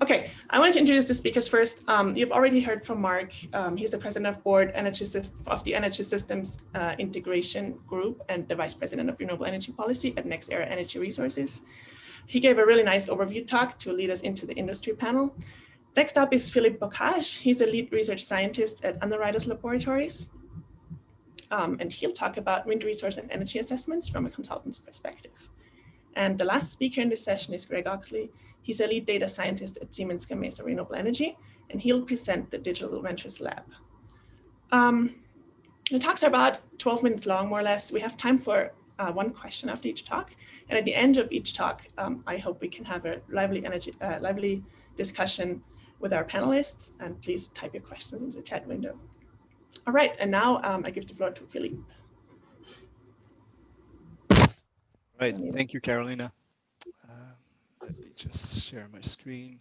Okay, I want to introduce the speakers first. Um, you've already heard from Mark. Um, he's the president of board energy of the Energy Systems uh, Integration Group and the vice president of renewable energy policy at NextEra Energy Resources. He gave a really nice overview talk to lead us into the industry panel. Next up is Philippe Beaucage. He's a lead research scientist at Underwriters Laboratories. Um, and he'll talk about wind resource and energy assessments from a consultant's perspective. And the last speaker in this session is Greg Oxley. He's a lead data scientist at Siemens Gamesa Renewable Energy, and he'll present the Digital Ventures Lab. Um, the talks are about 12 minutes long, more or less. We have time for uh, one question after each talk. And at the end of each talk, um, I hope we can have a lively, energy, uh, lively discussion with our panelists. And please type your questions into the chat window. All right, and now um, I give the floor to Philippe. Right, thank you, Carolina. Uh, let me just share my screen.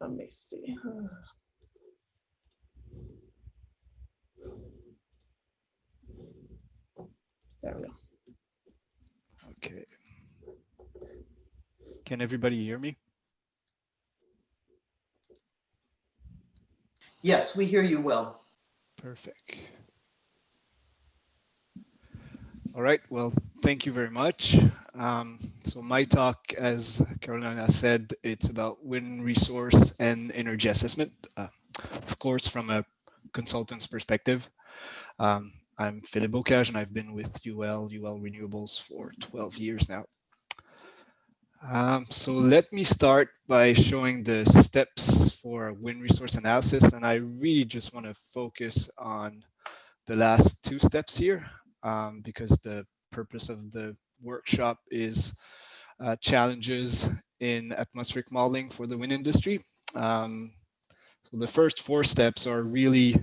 Let me see. There we go. Okay. Can everybody hear me? Yes, we hear you well. Perfect. All right, well, thank you very much. Um, so my talk, as Carolina said, it's about wind resource and energy assessment, uh, of course, from a consultant's perspective. Um, I'm Philippe Beaucage and I've been with UL, UL Renewables for 12 years now. Um, so let me start by showing the steps for wind resource analysis. And I really just want to focus on the last two steps here um, because the purpose of the workshop is uh, challenges in atmospheric modeling for the wind industry. Um, so the first four steps are really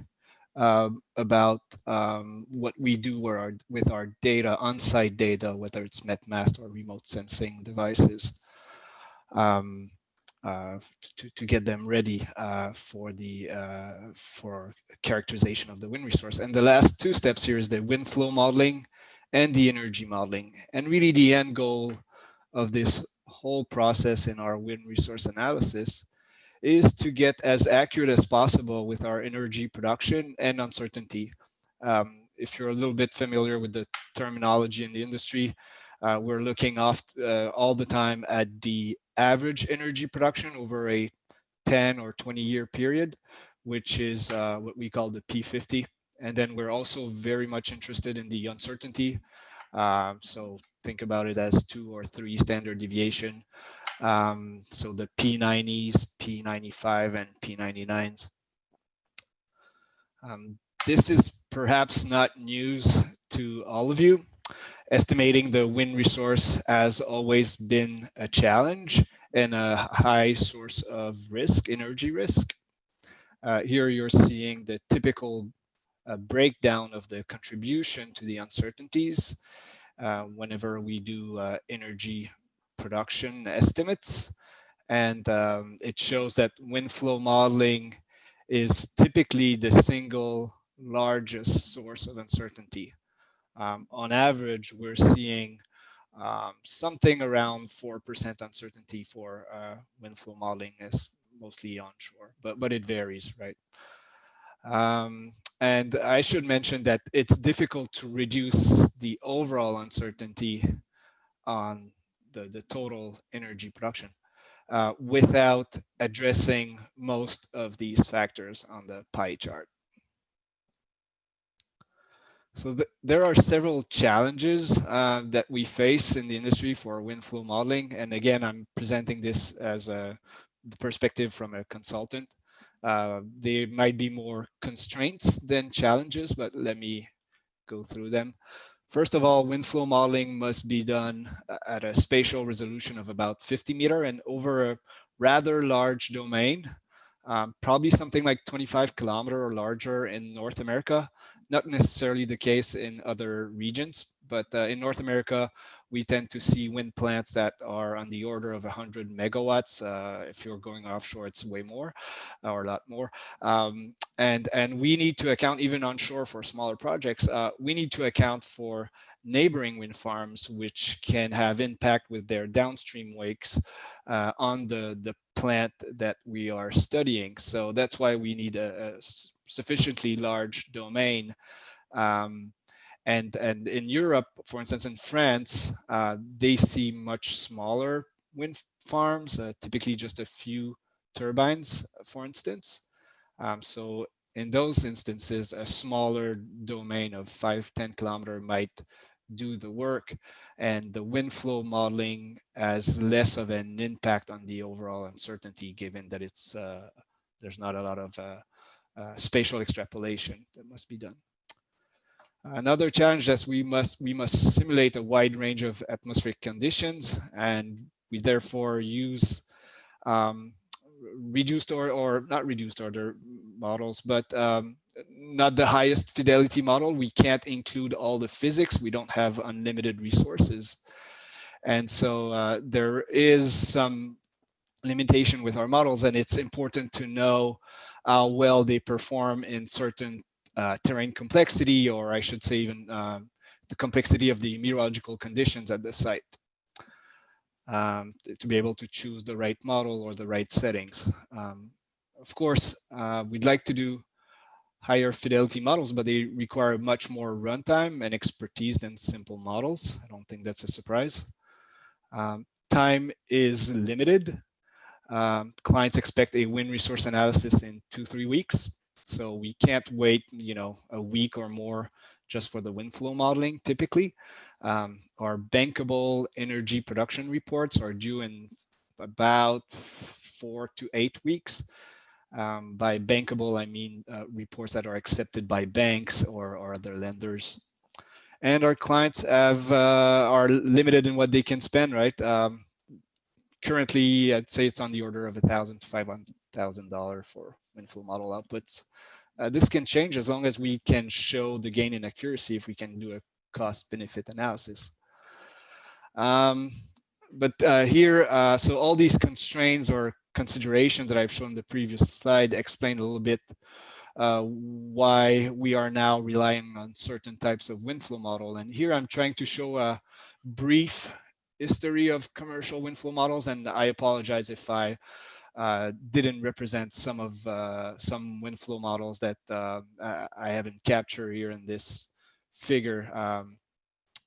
uh, about um, what we do our, with our data, on-site data, whether it's MetMast or remote sensing devices, um, to, to get them ready uh, for the uh, for characterization of the wind resource. And the last two steps here is the wind flow modeling and the energy modeling. And really the end goal of this whole process in our wind resource analysis is to get as accurate as possible with our energy production and uncertainty. Um, if you're a little bit familiar with the terminology in the industry, uh, we're looking off uh, all the time at the average energy production over a 10 or 20 year period, which is uh, what we call the P50. And then we're also very much interested in the uncertainty. Um, so think about it as two or three standard deviation. Um, so the P90s, P95 and P99s. Um, this is perhaps not news to all of you. Estimating the wind resource has always been a challenge and a high source of risk, energy risk. Uh, here you're seeing the typical uh, breakdown of the contribution to the uncertainties uh, whenever we do uh, energy production estimates. And um, it shows that wind flow modeling is typically the single largest source of uncertainty. Um, on average, we're seeing um, something around 4% uncertainty for uh, wind flow modeling is mostly onshore, but, but it varies, right? Um, and I should mention that it's difficult to reduce the overall uncertainty on the, the total energy production uh, without addressing most of these factors on the pie chart. So th there are several challenges uh, that we face in the industry for wind flow modeling. And again, I'm presenting this as a perspective from a consultant. Uh, there might be more constraints than challenges, but let me go through them. First of all, wind flow modeling must be done at a spatial resolution of about 50 meter and over a rather large domain, um, probably something like 25 kilometer or larger in North America. Not necessarily the case in other regions, but uh, in North America, we tend to see wind plants that are on the order of 100 megawatts. Uh, if you're going offshore, it's way more or a lot more. Um, and, and we need to account, even onshore for smaller projects, uh, we need to account for neighboring wind farms, which can have impact with their downstream wakes uh, on the, the plant that we are studying. So that's why we need a, a sufficiently large domain. Um, and, and in Europe, for instance, in France, uh, they see much smaller wind farms, uh, typically just a few turbines, for instance. Um, so in those instances, a smaller domain of five, 10 kilometer might do the work and the wind flow modeling has less of an impact on the overall uncertainty given that it's uh, there's not a lot of uh, uh, spatial extrapolation that must be done. Another challenge is we must we must simulate a wide range of atmospheric conditions and we therefore use um, reduced or, or not reduced order models, but um, not the highest fidelity model. We can't include all the physics. We don't have unlimited resources. And so uh, there is some limitation with our models and it's important to know how well they perform in certain uh, terrain complexity, or I should say even uh, the complexity of the meteorological conditions at the site um, to be able to choose the right model or the right settings. Um, of course, uh, we'd like to do higher fidelity models, but they require much more runtime and expertise than simple models. I don't think that's a surprise. Um, time is limited. Um, clients expect a wind resource analysis in two, three weeks. So we can't wait, you know, a week or more just for the wind flow modeling typically. Um, our bankable energy production reports are due in about four to eight weeks. Um, by bankable, I mean uh, reports that are accepted by banks or, or other lenders. And our clients have uh, are limited in what they can spend, right? Um, currently, I'd say it's on the order of a thousand to five hundred thousand dollar for flow model outputs. Uh, this can change as long as we can show the gain in accuracy if we can do a cost benefit analysis. Um, but uh, here, uh, so all these constraints or considerations that I've shown in the previous slide explain a little bit uh, why we are now relying on certain types of wind flow model. And here I'm trying to show a brief history of commercial wind flow models. And I apologize if I uh, didn't represent some of uh, some wind flow models that uh, I haven't captured here in this figure. Um,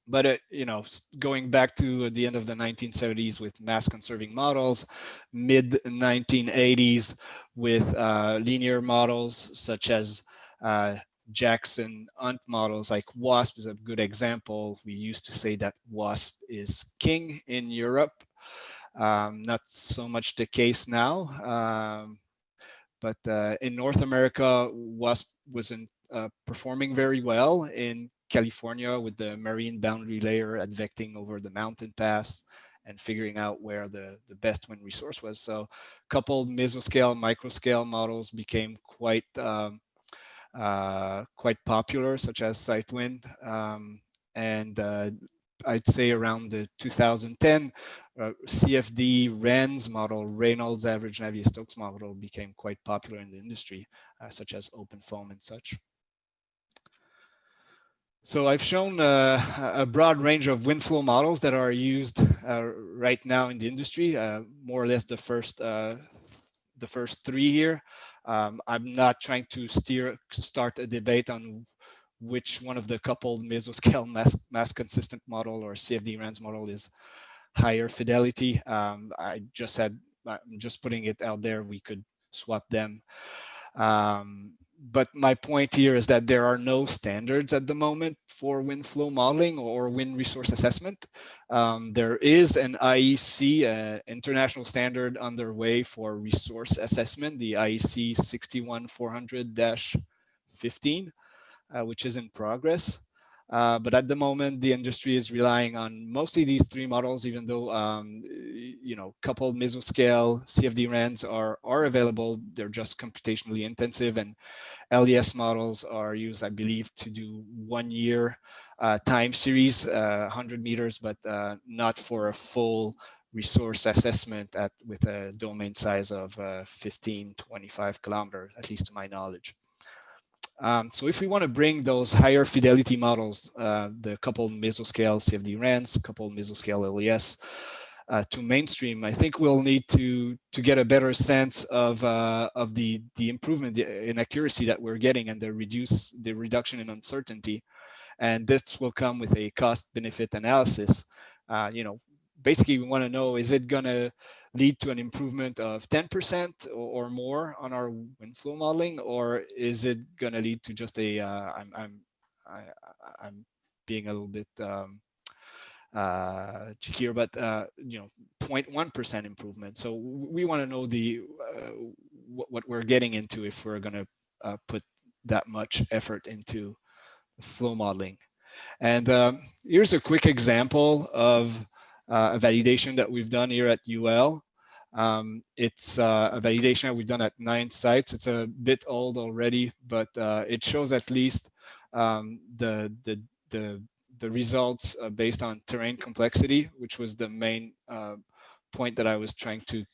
but uh, you know, going back to the end of the 1970s with mass conserving models, mid 1980s with uh, linear models such as uh, Jackson Hunt models like WASP is a good example. We used to say that WASP is king in Europe. Um, not so much the case now. Um, but uh, in North America, WASP wasn't uh, performing very well in California with the marine boundary layer advecting over the mountain pass and figuring out where the, the best wind resource was. So coupled mesoscale, microscale models became quite um, uh, quite popular, such as SiteWind. Um, and uh, I'd say around the 2010, uh, CFD RANS model, Reynolds Average Navier-Stokes model became quite popular in the industry, uh, such as OpenFOAM and such. So I've shown uh, a broad range of wind flow models that are used uh, right now in the industry, uh, more or less the first uh, the first three here. Um, I'm not trying to steer start a debate on which one of the coupled mesoscale mass, mass consistent model or CFD RANS model is higher fidelity. Um, I just said, I'm just putting it out there, we could swap them. Um, but my point here is that there are no standards at the moment for wind flow modeling or wind resource assessment. Um, there is an IEC uh, international standard underway for resource assessment, the IEC 61400-15, uh, which is in progress. Uh, but at the moment, the industry is relying on mostly these three models, even though, um, you know, coupled mesoscale CFD RANs are, are available. They're just computationally intensive and LES models are used, I believe, to do one year uh, time series, uh, 100 meters, but uh, not for a full resource assessment at with a domain size of uh, 15, 25 kilometers, at least to my knowledge. Um, so if we want to bring those higher fidelity models, uh, the coupled mesoscale CFD RANS, coupled mesoscale LES, uh, to mainstream, I think we'll need to to get a better sense of uh, of the the improvement in accuracy that we're getting and the reduce the reduction in uncertainty, and this will come with a cost benefit analysis. Uh, you know, basically we want to know is it to lead to an improvement of 10% or more on our wind flow modeling, or is it going to lead to just a? Uh, I'm I'm I, I'm being a little bit um, uh, here, but uh, you know, 0.1% improvement. So we want to know the uh, what, what, we're getting into if we're going to uh, put that much effort into flow modeling. And um, here's a quick example of uh, a validation that we've done here at UL. Um, it's uh, a validation that we've done at nine sites. It's a bit old already, but uh, it shows at least um, the, the, the, the results uh, based on terrain complexity, which was the main uh, point that I was trying to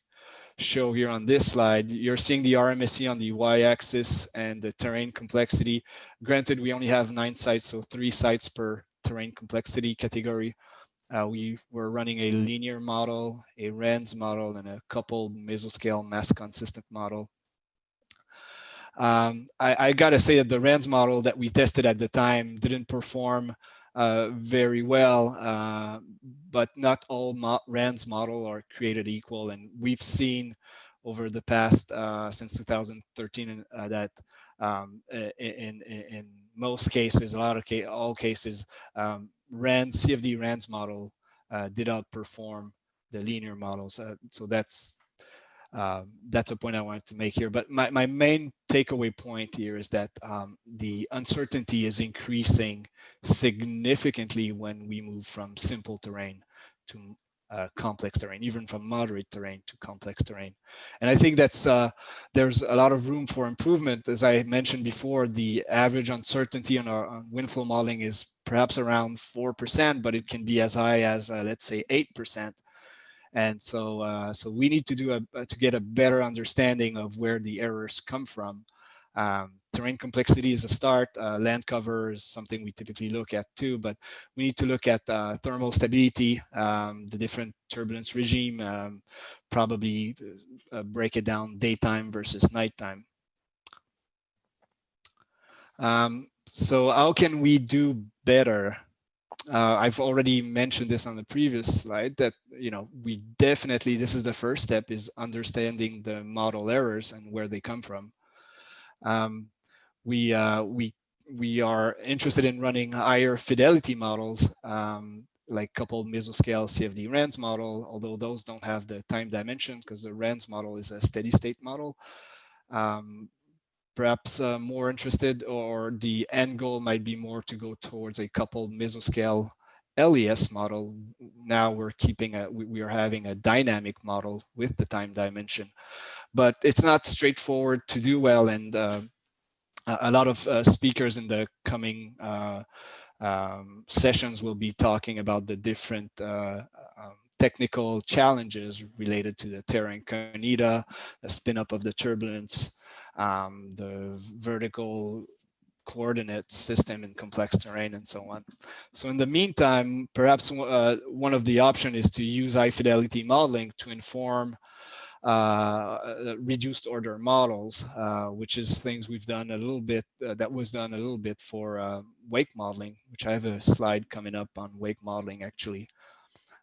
show here on this slide. You're seeing the RMSE on the y-axis and the terrain complexity. Granted, we only have nine sites, so three sites per terrain complexity category. Uh, we were running a linear model, a RANS model, and a coupled mesoscale mass consistent model. Um, I, I got to say that the RANS model that we tested at the time didn't perform uh, very well, uh, but not all mo RANS model are created equal. And we've seen over the past, uh, since 2013, uh, that um, in, in, in, most cases, a lot of ca all cases, um, RANS, CFD RANS model uh, did outperform the linear models. Uh, so that's uh, that's a point I wanted to make here. But my, my main takeaway point here is that um, the uncertainty is increasing significantly when we move from simple terrain to uh, complex terrain, even from moderate terrain to complex terrain. And I think that's uh, there's a lot of room for improvement. As I mentioned before, the average uncertainty on our on wind flow modeling is perhaps around 4%, but it can be as high as, uh, let's say, 8%. And so, uh, so we need to do a, to get a better understanding of where the errors come from. Um, terrain complexity is a start. Uh, land cover is something we typically look at too, but we need to look at uh, thermal stability, um, the different turbulence regime, um, probably uh, break it down daytime versus nighttime. Um, so how can we do better? Uh, I've already mentioned this on the previous slide that, you know, we definitely, this is the first step is understanding the model errors and where they come from. Um, we uh, we we are interested in running higher fidelity models um, like coupled mesoscale CFD RANS model, although those don't have the time dimension because the RANS model is a steady state model. Um, perhaps uh, more interested or the end goal might be more to go towards a coupled mesoscale LES model. Now we're keeping a, we, we are having a dynamic model with the time dimension, but it's not straightforward to do well. And uh, a lot of uh, speakers in the coming uh, um, sessions will be talking about the different uh, um, technical challenges related to the terra incognita, the spin up of the turbulence, um, the vertical coordinate system in complex terrain and so on. So in the meantime, perhaps uh, one of the options is to use high fidelity modeling to inform uh, uh, reduced order models, uh, which is things we've done a little bit, that was done a little bit for wake modeling, which I have a slide coming up on wake modeling actually.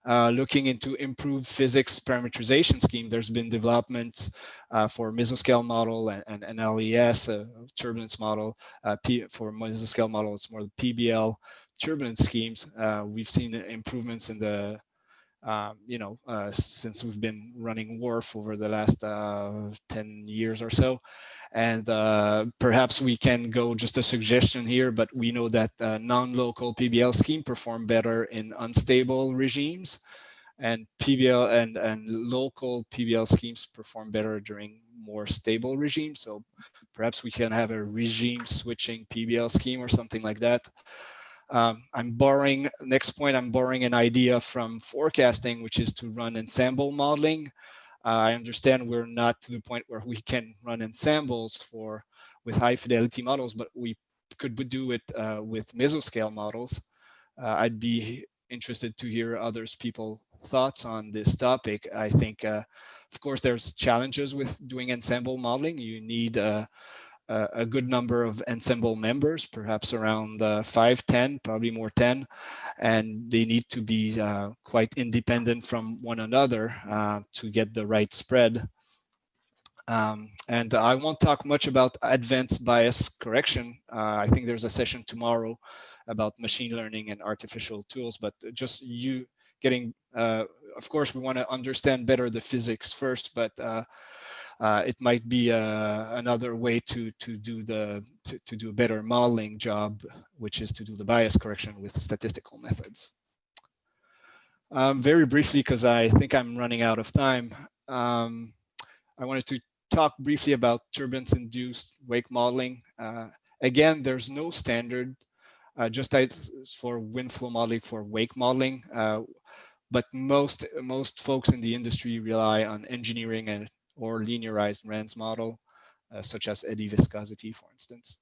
Uh, looking into improved physics parameterization scheme. There's been development uh, for mesoscale model and, and, and LES, turbulence model. Uh, P, for mesoscale model, it's more the PBL turbulence schemes. we've seen improvements in the um, you know, uh, since we've been running WRF over the last uh, 10 years or so. And uh, perhaps we can go just a suggestion here, but we know that uh, non-local PBL scheme perform better in unstable regimes and PBL and, and local PBL schemes perform better during more stable regimes. So perhaps we can have a regime switching PBL scheme or something like that. Um, I'm borrowing, next point, I'm borrowing an idea from forecasting, which is to run ensemble modeling. Uh, I understand we're not to the point where we can run ensembles for with high fidelity models, but we could do it uh, with mesoscale models. Uh, I'd be interested to hear others people thoughts on this topic. I think, uh, of course, there's challenges with doing ensemble modeling. You need a good number of ensemble members, perhaps around uh, five, 10, probably more 10, and they need to be uh, quite independent from one another uh, to get the right spread. Um, and I won't talk much about advanced bias correction. Uh, I think there's a session tomorrow about machine learning and artificial tools, but just you getting, uh, of course, we want to understand better the physics first, but uh, it might be uh, another way to to do the to, to do a better modeling job, which is to do the bias correction with statistical methods. Um, very briefly, because I think I'm running out of time, um, I wanted to talk briefly about turbulence-induced wake modeling. Uh, again, there's no standard, uh, just as for wind flow modeling for wake modeling. Uh, but most most folks in the industry rely on engineering and or linearized RANS model, uh, such as eddy viscosity, for instance.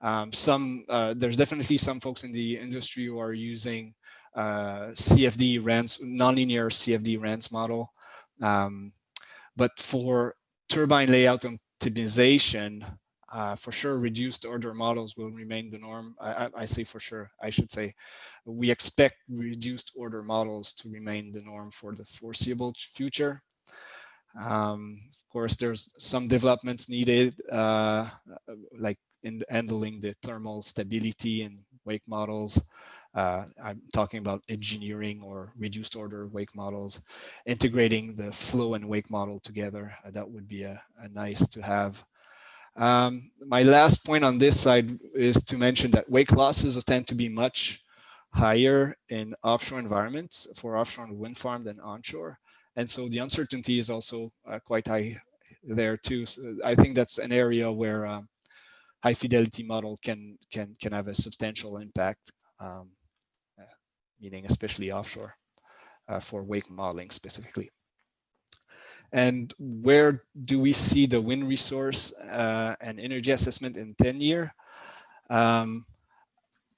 Um, some uh, there's definitely some folks in the industry who are using uh, CFD RANS, nonlinear CFD RANS model. Um, but for turbine layout optimization, uh, for sure, reduced order models will remain the norm. I, I, I, say for sure, I should say, we expect reduced order models to remain the norm for the foreseeable future. Um, of course, there's some developments needed, uh, like in handling the thermal stability and wake models. Uh, I'm talking about engineering or reduced order wake models, integrating the flow and wake model together. Uh, that would be a, a nice to have. Um, my last point on this slide is to mention that wake losses tend to be much higher in offshore environments for offshore wind farm than onshore. And so the uncertainty is also uh, quite high there too. So I think that's an area where um, high fidelity model can can can have a substantial impact, um, uh, meaning especially offshore uh, for wake modeling specifically. And where do we see the wind resource uh, and energy assessment in 10 year? Um,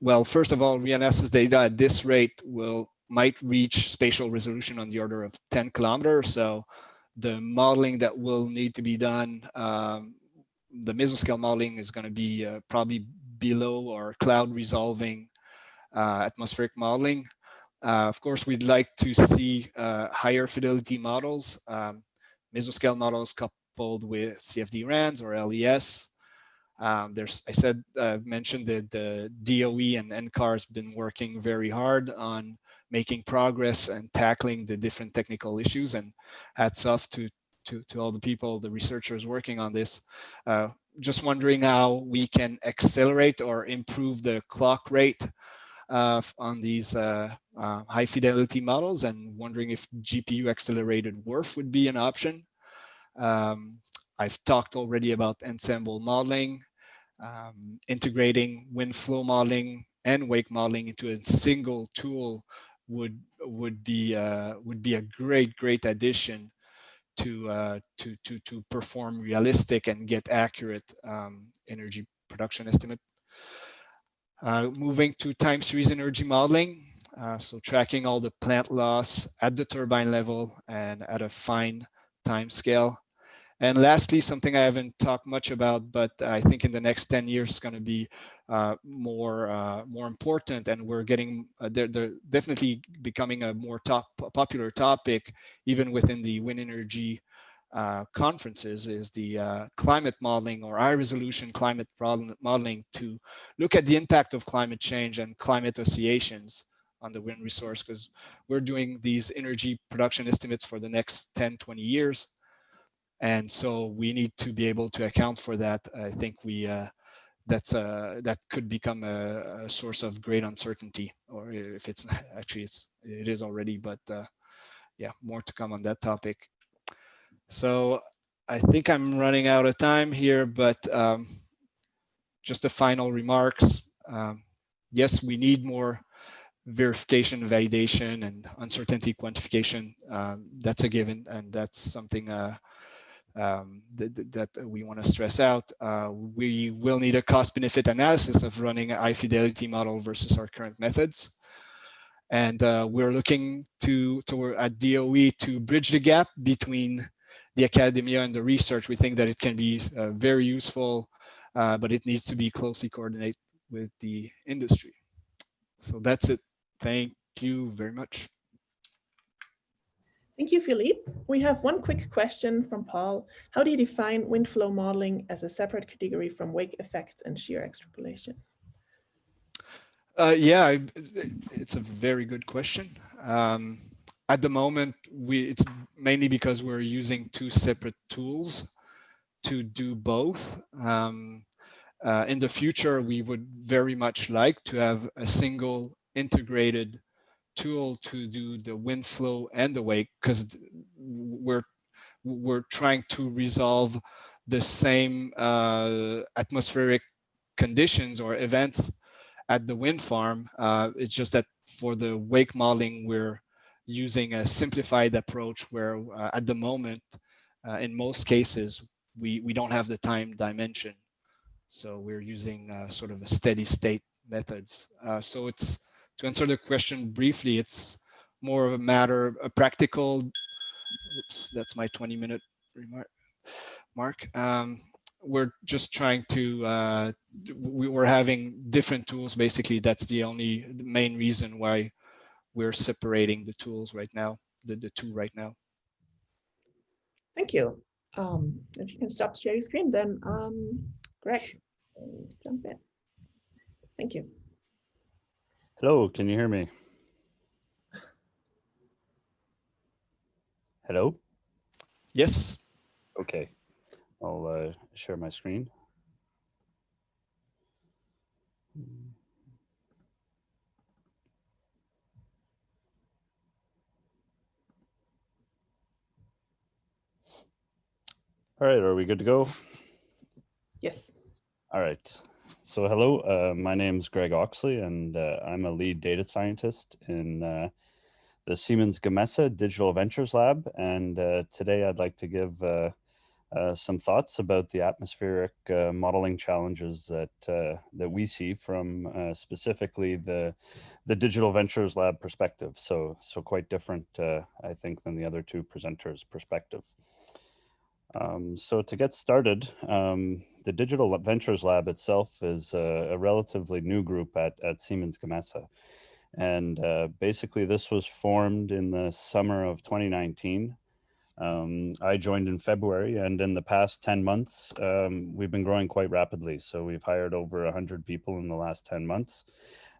well, first of all, RIANS's data at this rate will might reach spatial resolution on the order of 10 kilometers. So the modeling that will need to be done, um, the mesoscale modeling is going to be uh, probably below or cloud resolving uh, atmospheric modeling. Uh, of course, we'd like to see uh, higher fidelity models. Um, mesoscale models coupled with CFD RANS or LES. Um, there's, I said, uh, mentioned that the DOE and NCAR has been working very hard on making progress and tackling the different technical issues and hats off to, to, to all the people, the researchers working on this. Uh, just wondering how we can accelerate or improve the clock rate uh, on these uh, uh, high fidelity models and wondering if GPU accelerated WRF would be an option. Um, I've talked already about ensemble modeling, um, integrating wind flow modeling and wake modeling into a single tool would would be uh, would be a great great addition to uh, to to to perform realistic and get accurate um, energy production estimate. Uh, moving to time series energy modeling, uh, so tracking all the plant loss at the turbine level and at a fine time scale. And lastly, something I haven't talked much about, but I think in the next 10 years is going to be uh, more uh, more important, and we're getting uh, they're, they're definitely becoming a more top popular topic, even within the wind energy uh, conferences, is the uh, climate modeling or high resolution climate modeling to look at the impact of climate change and climate oscillations on the wind resource, because we're doing these energy production estimates for the next 10, 20 years. And so we need to be able to account for that. I think we uh, that's uh, that could become a, a, source of great uncertainty, or if it's actually it's it is already. But uh, yeah, more to come on that topic. So I think I'm running out of time here, but um, just a final remarks. Um, yes, we need more verification, validation, and uncertainty quantification. Um, that's a given, and that's something uh, um, that, that we want to stress out. Uh, we will need a cost benefit analysis of running a high fidelity model versus our current methods. And uh, we're looking to, to at DOE to bridge the gap between the academia and the research. We think that it can be uh, very useful, uh, but it needs to be closely coordinated with the industry. So that's it. Thank you very much. Thank you, Philippe. We have one quick question from Paul. How do you define wind flow modeling as a separate category from wake effects and shear extrapolation? Uh, yeah, it's a very good question. Um, at the moment, we it's mainly because we're using two separate tools to do both. Um, uh, in the future, we would very much like to have a single integrated tool to do the wind flow and the wake because we're we're trying to resolve the same uh, atmospheric conditions or events at the wind farm. Uh, it's just that for the wake modeling, we're using a simplified approach where uh, at the moment, uh, in most cases, we, we don't have the time dimension. So we're using uh, sort of a steady state methods. Uh, so it's to answer the question briefly, it's more of a matter, a practical, oops, that's my 20 minute remark, mark. Um, we're just trying to, uh, we were having different tools. Basically, that's the only the main reason why we're separating the tools right now, the, the two right now. Thank you. Um, if you can stop sharing screen, then um, Greg, jump in. Thank you. Hello, can you hear me? Hello? Yes. Okay, I'll uh, share my screen. All right, are we good to go? Yes. All right. So hello, uh, my name is Greg Oxley, and uh, I'm a lead data scientist in uh, the Siemens Gamesa Digital Ventures Lab. And uh, today I'd like to give uh, uh, some thoughts about the atmospheric modeling challenges that that we see from specifically the the Digital Ventures Lab perspective. So so quite different, I think, than the other two presenters' perspective. Um, so to get started, um, the Digital Ventures Lab itself is a, a relatively new group at, at Siemens Gamesa. And uh, basically this was formed in the summer of 2019. Um, I joined in February and in the past 10 months, um, we've been growing quite rapidly. So we've hired over 100 people in the last 10 months.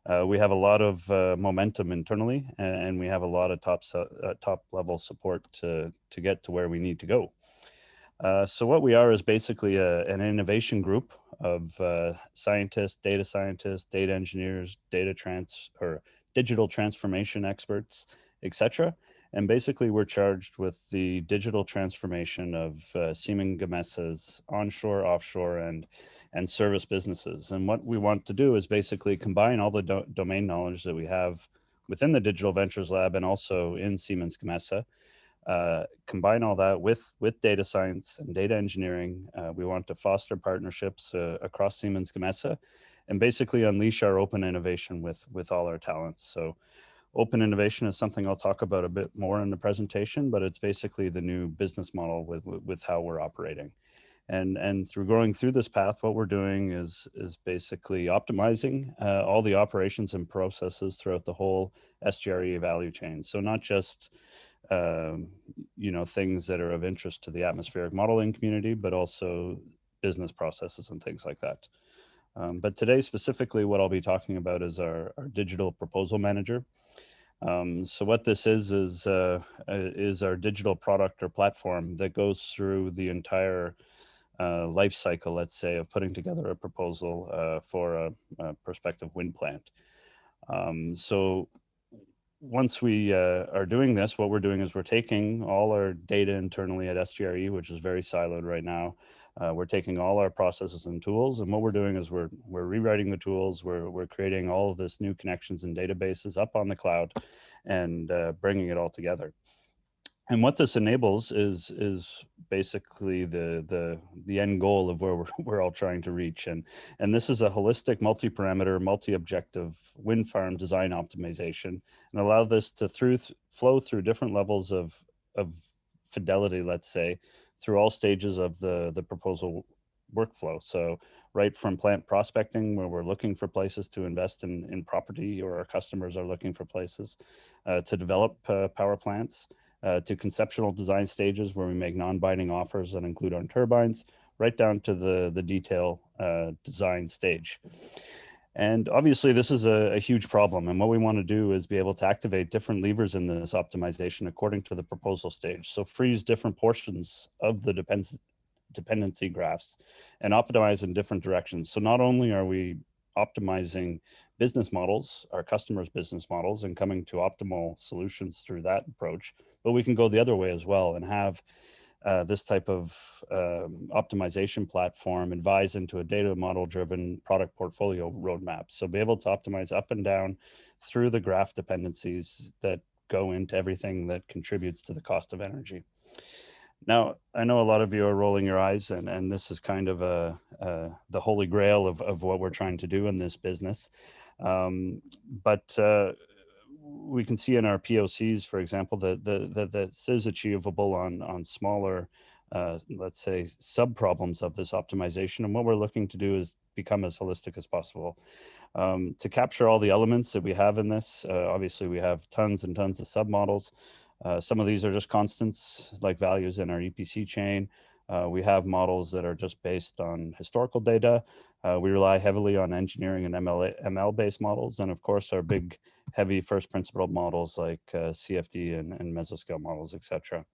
Uh, we have a lot of uh, momentum internally and, and, we have a lot of top, uh, top level support to, to get to where we need to go. Uh, so what we are is basically a, an innovation group of uh, scientists, data scientists, data engineers, data trans or digital transformation experts, etc. And basically we're charged with the digital transformation of uh, Siemens Gamesa's onshore, offshore, and, and service businesses. And what we want to do is basically combine all the do domain knowledge that we have within the Digital Ventures Lab and also in Siemens Gamesa uh, combine all that with with data science and data engineering. Uh, we want to foster partnerships uh, across Siemens Gamesa and basically unleash our open innovation with with all our talents. So open innovation is something I'll talk about a bit more in the presentation, but it's basically the new business model with, with, how we're operating. And, and through going through this path, what we're doing is, is basically optimizing uh, all the operations and processes throughout the whole SGRE value chain. So not just um, you know, things that are of interest to the atmospheric modeling community, but also business processes and things like that. Um, but today specifically what I'll be talking about is our, our digital proposal manager. Um, so what this is, is, uh, is our digital product or platform that goes through the entire uh, life cycle, let's say, of putting together a proposal uh, for a, a, prospective wind plant. Um, so once we uh, are doing this, what we're doing is we're taking all our data internally at SGRE, which is very siloed right now. Uh, we're taking all our processes and tools, and what we're doing is we're we're rewriting the tools. We're we're creating all of this new connections and databases up on the cloud, and uh, bringing it all together. And what this enables is is basically the the the end goal of where we're, we're all trying to reach. And and this is a holistic multi-parameter multi-objective wind farm design optimization and allow this to through flow through different levels of of fidelity let's say through all stages of the the proposal workflow. So right from plant prospecting where we're looking for places to invest in in property or our customers are looking for places uh, to develop uh, power plants uh, to conceptual design stages where we make non-binding offers that include on turbines, right down to the, the detail uh, design stage. And obviously this is a, a, huge problem. And what we want to do is be able to activate different levers in this optimization according to the proposal stage. So freeze different portions of the depends dependency graphs and optimize in different directions. So not only are we optimizing business models, our customers' business models, and coming to optimal solutions through that approach. But we can go the other way as well and have uh, this type of um, optimization platform advise into a data model driven product portfolio roadmap. So be able to optimize up and down through the graph dependencies that go into everything that contributes to the cost of energy. Now, I know a lot of you are rolling your eyes and, and this is kind of a, a the holy grail of, of what we're trying to do in this business. Um, but uh, we can see in our POCs, for example, that, that, that this is achievable on, on smaller, uh, let's say, sub-problems of this optimization. And what we're looking to do is become as holistic as possible. Um, to capture all the elements that we have in this, uh, obviously we have tons and tons of submodels. Uh, some of these are just constants like values in our EPC chain. Uh, we have models that are just based on historical data. Uh, we rely heavily on engineering and ML, ML based models. And of course, our big heavy first principle models like uh, CFD and, and mesoscale models, etc.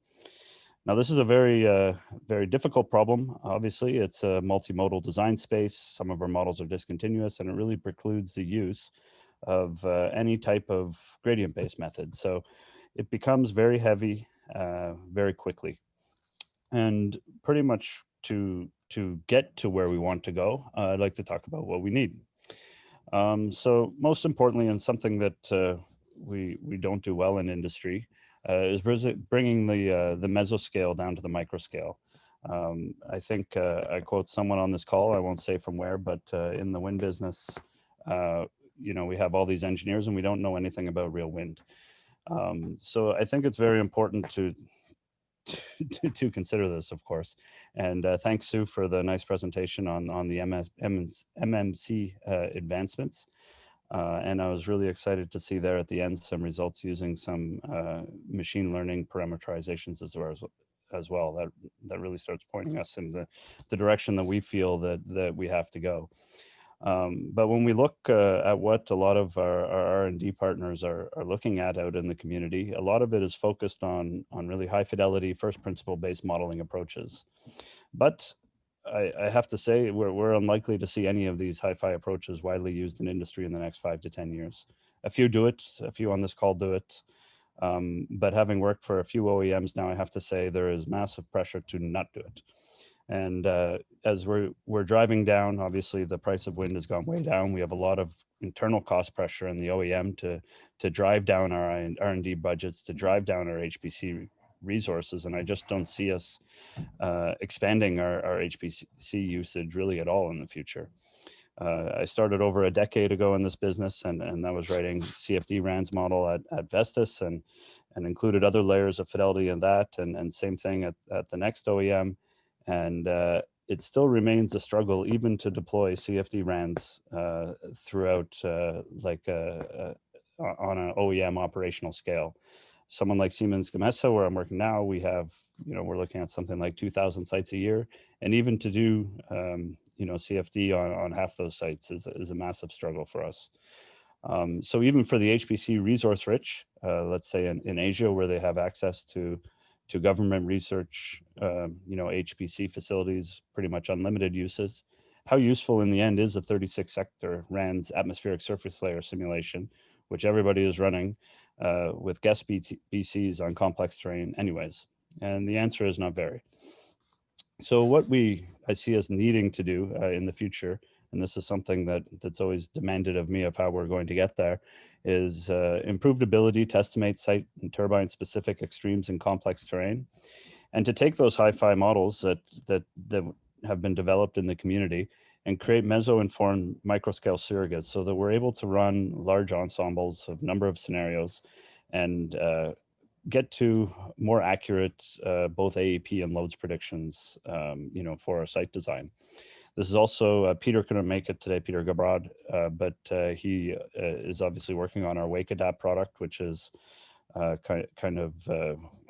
Now, this is a very, uh, very difficult problem. Obviously, it's a multimodal design space. Some of our models are discontinuous and it really precludes the use of uh, any type of gradient-based method. So it becomes very heavy uh, very quickly. And pretty much to, to get to where we want to go, uh, I'd like to talk about what we need. Um, so most importantly, and something that uh, we, we don't do well in industry, uh, is bringing the, uh, the mesoscale down to the microscale. Um, I think uh, I quote someone on this call, I won't say from where, but uh, in the wind business, you know, we have all these engineers and we don't know anything about real wind. Um, so I think it's very important to to, to, consider this, of course. And uh, thanks, Sue, for the nice presentation on, on the MS, MS, MMC uh, advancements. Uh, and I was really excited to see there at the end some results using some uh, machine learning parameterizations as well, as, as well. That, that really starts pointing us in the, the direction that we feel that, that we have to go. Um, but when we look uh, at what a lot of our, R&D partners are, are looking at out in the community, a lot of it is focused on, on really high fidelity, first principle based modeling approaches. But I, I have to say, we're, we're unlikely to see any of these hi-fi approaches widely used in industry in the next five to 10 years. A few do it, a few on this call do it. Um, but having worked for a few OEMs now, I have to say there is massive pressure to not do it. And uh, as we're, we're driving down, obviously the price of wind has gone way down. We have a lot of internal cost pressure in the OEM to, to drive down our R&D budgets, to drive down our HPC resources. And I just don't see us uh, expanding our, our HPC usage really at all in the future. Uh, I started over a decade ago in this business and, and that was writing CFD RANS model at, at Vestas and, and included other layers of fidelity in that and, and same thing at, at the next OEM. And uh, it still remains a struggle even to deploy CFD RANs uh, throughout uh, like uh, uh, on an OEM operational scale. Someone like Siemens Gamesa, where I'm working now, we have, you know, we're looking at something like 2000 sites a year. And even to do, um, you know, CFD on, on half those sites is, is a massive struggle for us. Um, so even for the HPC resource rich, uh, let's say in, in Asia, where they have access to to government research, um, you know, HPC facilities, pretty much unlimited uses. How useful in the end is a 36 sector RANS atmospheric surface layer simulation, which everybody is running uh, with guest BCs on complex terrain anyways? And the answer is not very. So what we, I see as needing to do uh, in the future, and this is something that that's always demanded of me of how we're going to get there, is uh, improved ability to estimate site and turbine specific extremes in complex terrain, and to take those hi-fi models that, that, that have been developed in the community and create meso-informed microscale surrogates so that we're able to run large ensembles of number of scenarios and uh, get to more accurate uh, both AEP and loads predictions, um, you know, for our site design. This is also, uh, Peter couldn't make it today, Peter Gabrad, uh, but uh, he uh, is obviously working on our WakeAdapt product, which is kind, kind of,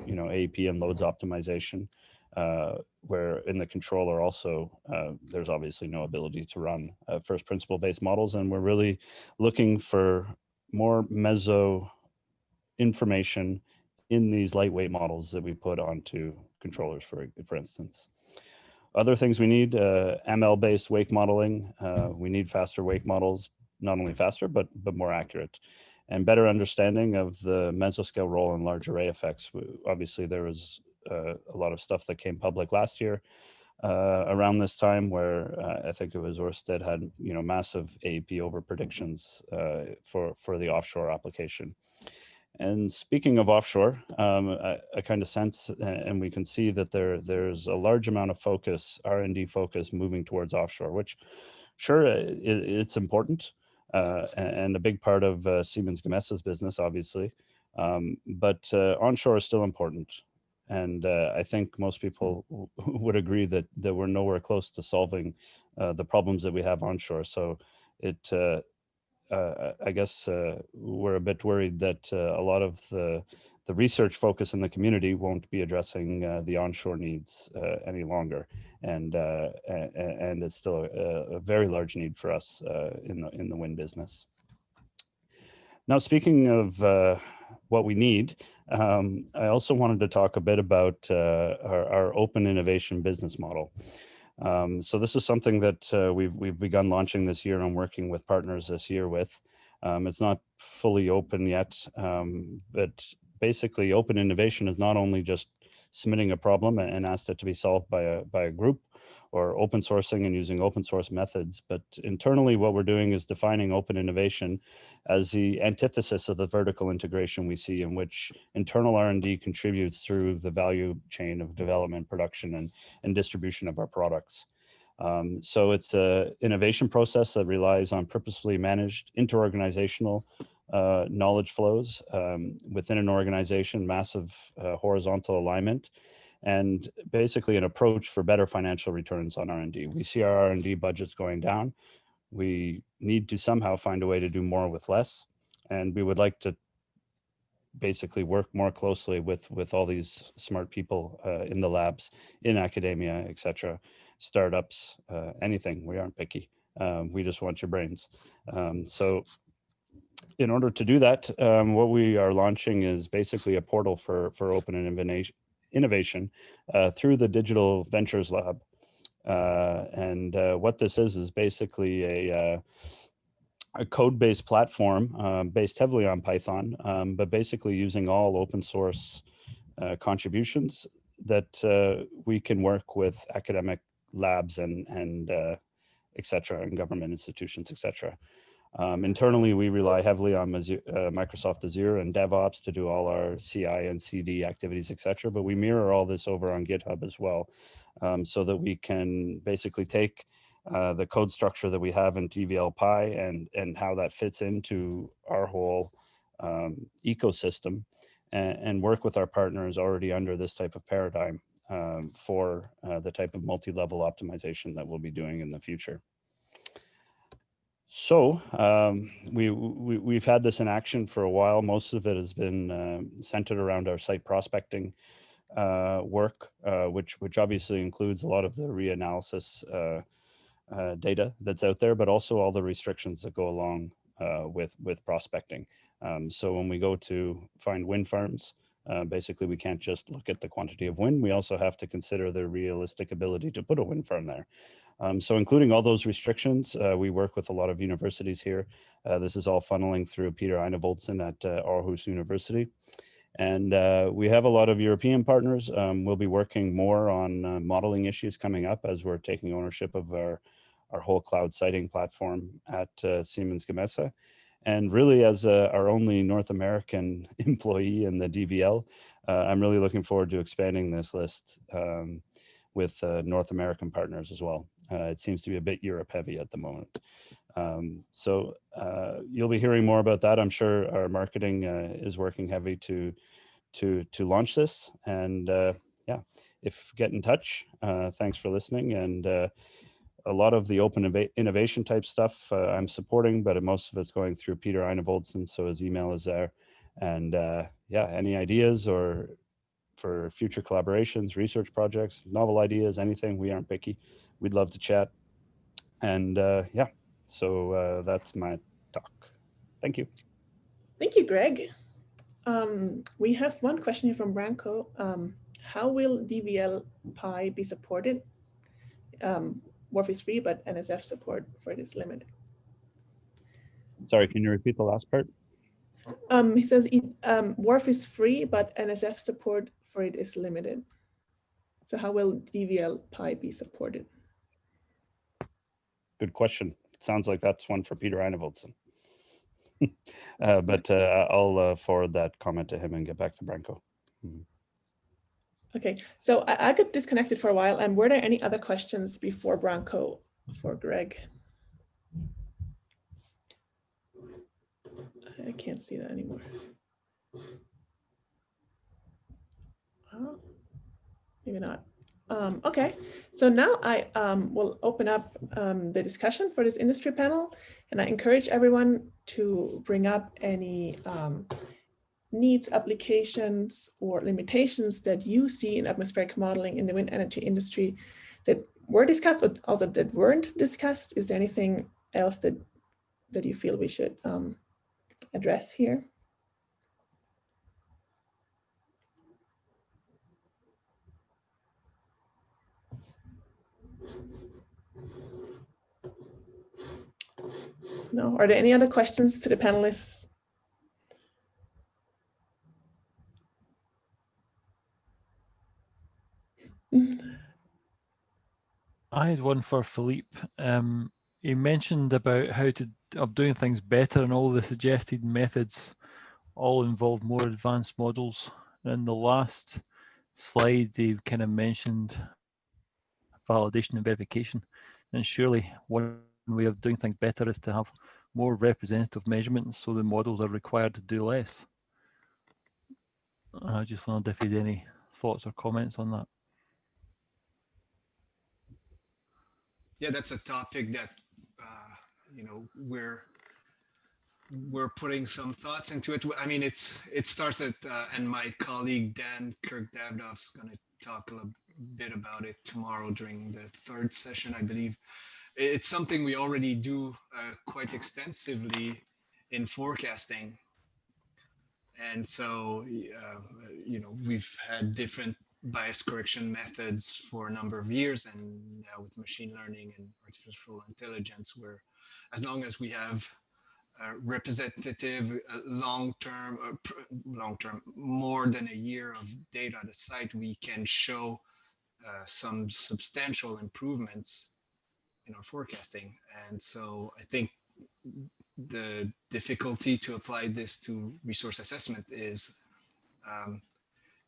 you know, AEP and loads optimization. Uh, where in the controller also uh, there's obviously no ability to run uh, first principle based models and we're really looking for more meso information in these lightweight models that we put onto controllers for for instance other things we need uh, ml based wake modeling uh, we need faster wake models not only faster but but more accurate and better understanding of the mesoscale role in large array effects obviously there was uh, a lot of stuff that came public last year uh, around this time where uh, I think it was Orsted had, you know, massive AEP over predictions uh, for, for the offshore application. And speaking of offshore, um, I, I kind of sense and we can see that there there's a large amount of focus, R&D focus moving towards offshore, which sure, it, it's important uh, and a big part of uh, Siemens Gamesa's business, obviously. Um, but uh, onshore is still important. And uh, I think most people would agree that, that we're nowhere close to solving uh, the problems that we have onshore. So it, uh, uh I guess uh, we're a bit worried that uh, a lot of the, the research focus in the community won't be addressing the onshore needs any longer. And, and, and it's still a, a, very large need for us in, the, in the wind business. Now, speaking of what we need. Um, I also wanted to talk a bit about uh, our, our, open innovation business model. Um, so this is something that uh, we've, we've begun launching this year and working with partners this year with. Um, it's not fully open yet, um, but basically open innovation is not only just submitting a problem and asked it to be solved by a, by a group or open sourcing and using open source methods. But internally, what we're doing is defining open innovation as the antithesis of the vertical integration we see in which internal R&D contributes through the value chain of development, production, and, and distribution of our products. Um, so it's a innovation process that relies on purposefully managed interorganizational uh, knowledge flows um, within an organization, massive uh, horizontal alignment, and basically an approach for better financial returns on R&D. We see our R&D budgets going down. We need to somehow find a way to do more with less. And we would like to basically work more closely with, with all these smart people uh, in the labs, in academia, etc., startups, uh, anything. We aren't picky. Um, we just want your brains. Um, so in order to do that, um, what we are launching is basically a portal for, for open innovation, innovation uh, through the Digital Ventures Lab. Uh, and uh, what this is, is basically a, uh, a code-based platform um, based heavily on Python, um, but basically using all open source uh, contributions that we can work with academic labs and, and et cetera, and government institutions, et cetera. Um, internally, we rely heavily on uh, Microsoft Azure and DevOps to do all our CI and CD activities, etc. But we mirror all this over on GitHub as well, um, so that we can basically take uh, the code structure that we have in DVL Pi and and how that fits into our whole um, ecosystem, and, and, work with our partners already under this type of paradigm um, for uh, the type of multi-level optimization that we'll be doing in the future. So um, we, we, have had this in action for a while. Most of it has been uh, centered around our site prospecting uh, work, uh, which, which obviously includes a lot of the reanalysis uh, uh, data that's out there, but also all the restrictions that go along uh, with, with prospecting. Um, so when we go to find wind farms, basically we can't just look at the quantity of wind, we also have to consider the realistic ability to put a wind farm there. Um, so including all those restrictions, uh, we work with a lot of universities here. Uh, this is all funneling through Peter Enevoldsen at uh, Aarhus University. And uh, we have a lot of European partners. Um, we'll be working more on uh, modeling issues coming up as we're taking ownership of our, our whole cloud siting platform at uh, Siemens Gamesa. And really as our only North American employee in the DVL, I'm really looking forward to expanding this list um, with North American partners as well. Uh, it seems to be a bit Europe heavy at the moment. Um, so uh, you'll be hearing more about that. I'm sure our marketing uh, is working heavy to to to launch this. And uh, yeah, if get in touch. Uh, thanks for listening. And uh, a lot of the open innovation type stuff I'm supporting, but most of it's going through Peter Enevoldsen, so his email is there. And yeah, any ideas or for future collaborations, research projects, novel ideas, anything, we aren't picky. We'd love to chat. And yeah, so uh, that's my talk. Thank you. Thank you, Greg. Um, we have one question here from Branko. Um, how will DVL Pi be supported? Um, WRF is free, but NSF support for it is limited. Sorry, can you repeat the last part? Um, he says um, WRF is free, but NSF support for it is limited. So how will DVL Pi be supported? Good question sounds like that's one for Peter Enevoldsen. uh, but uh, I'll uh, forward that comment to him and get back to Branko. Mm. Okay, so I, I got disconnected for a while. And were there any other questions before Branko for Greg? I can't see that anymore. Oh, maybe not. Um, okay, so now I um, will open up um, the discussion for this industry panel, and I encourage everyone to bring up any um, needs, applications, or limitations that you see in atmospheric modeling in the wind energy industry that were discussed, but also that weren't discussed. Is there anything else that, that you feel we should um, address here? No, are there any other questions to the panelists? I had one for Philippe. Um, he mentioned about how to of doing things better and all the suggested methods all involve more advanced models. In the last slide, he kind of mentioned validation and verification. And surely one way of doing things better is to have more representative measurements so the models are required to do less. I just wondered if you had any thoughts or comments on that. Yeah, that's a topic that, uh, you know, we're we're putting some thoughts into it. I mean, it's it starts at, uh, and my colleague Dan Kirk Davdov's going to talk a bit about it tomorrow during the third session, I believe it's something we already do uh, quite extensively in forecasting. And so, uh, you know, we've had different bias correction methods for a number of years and now with machine learning and artificial intelligence where as long as we have representative uh, long-term uh, long-term more than a year of data at a site we can show uh, some substantial improvements in our forecasting. And so I think the difficulty to apply this to resource assessment is um,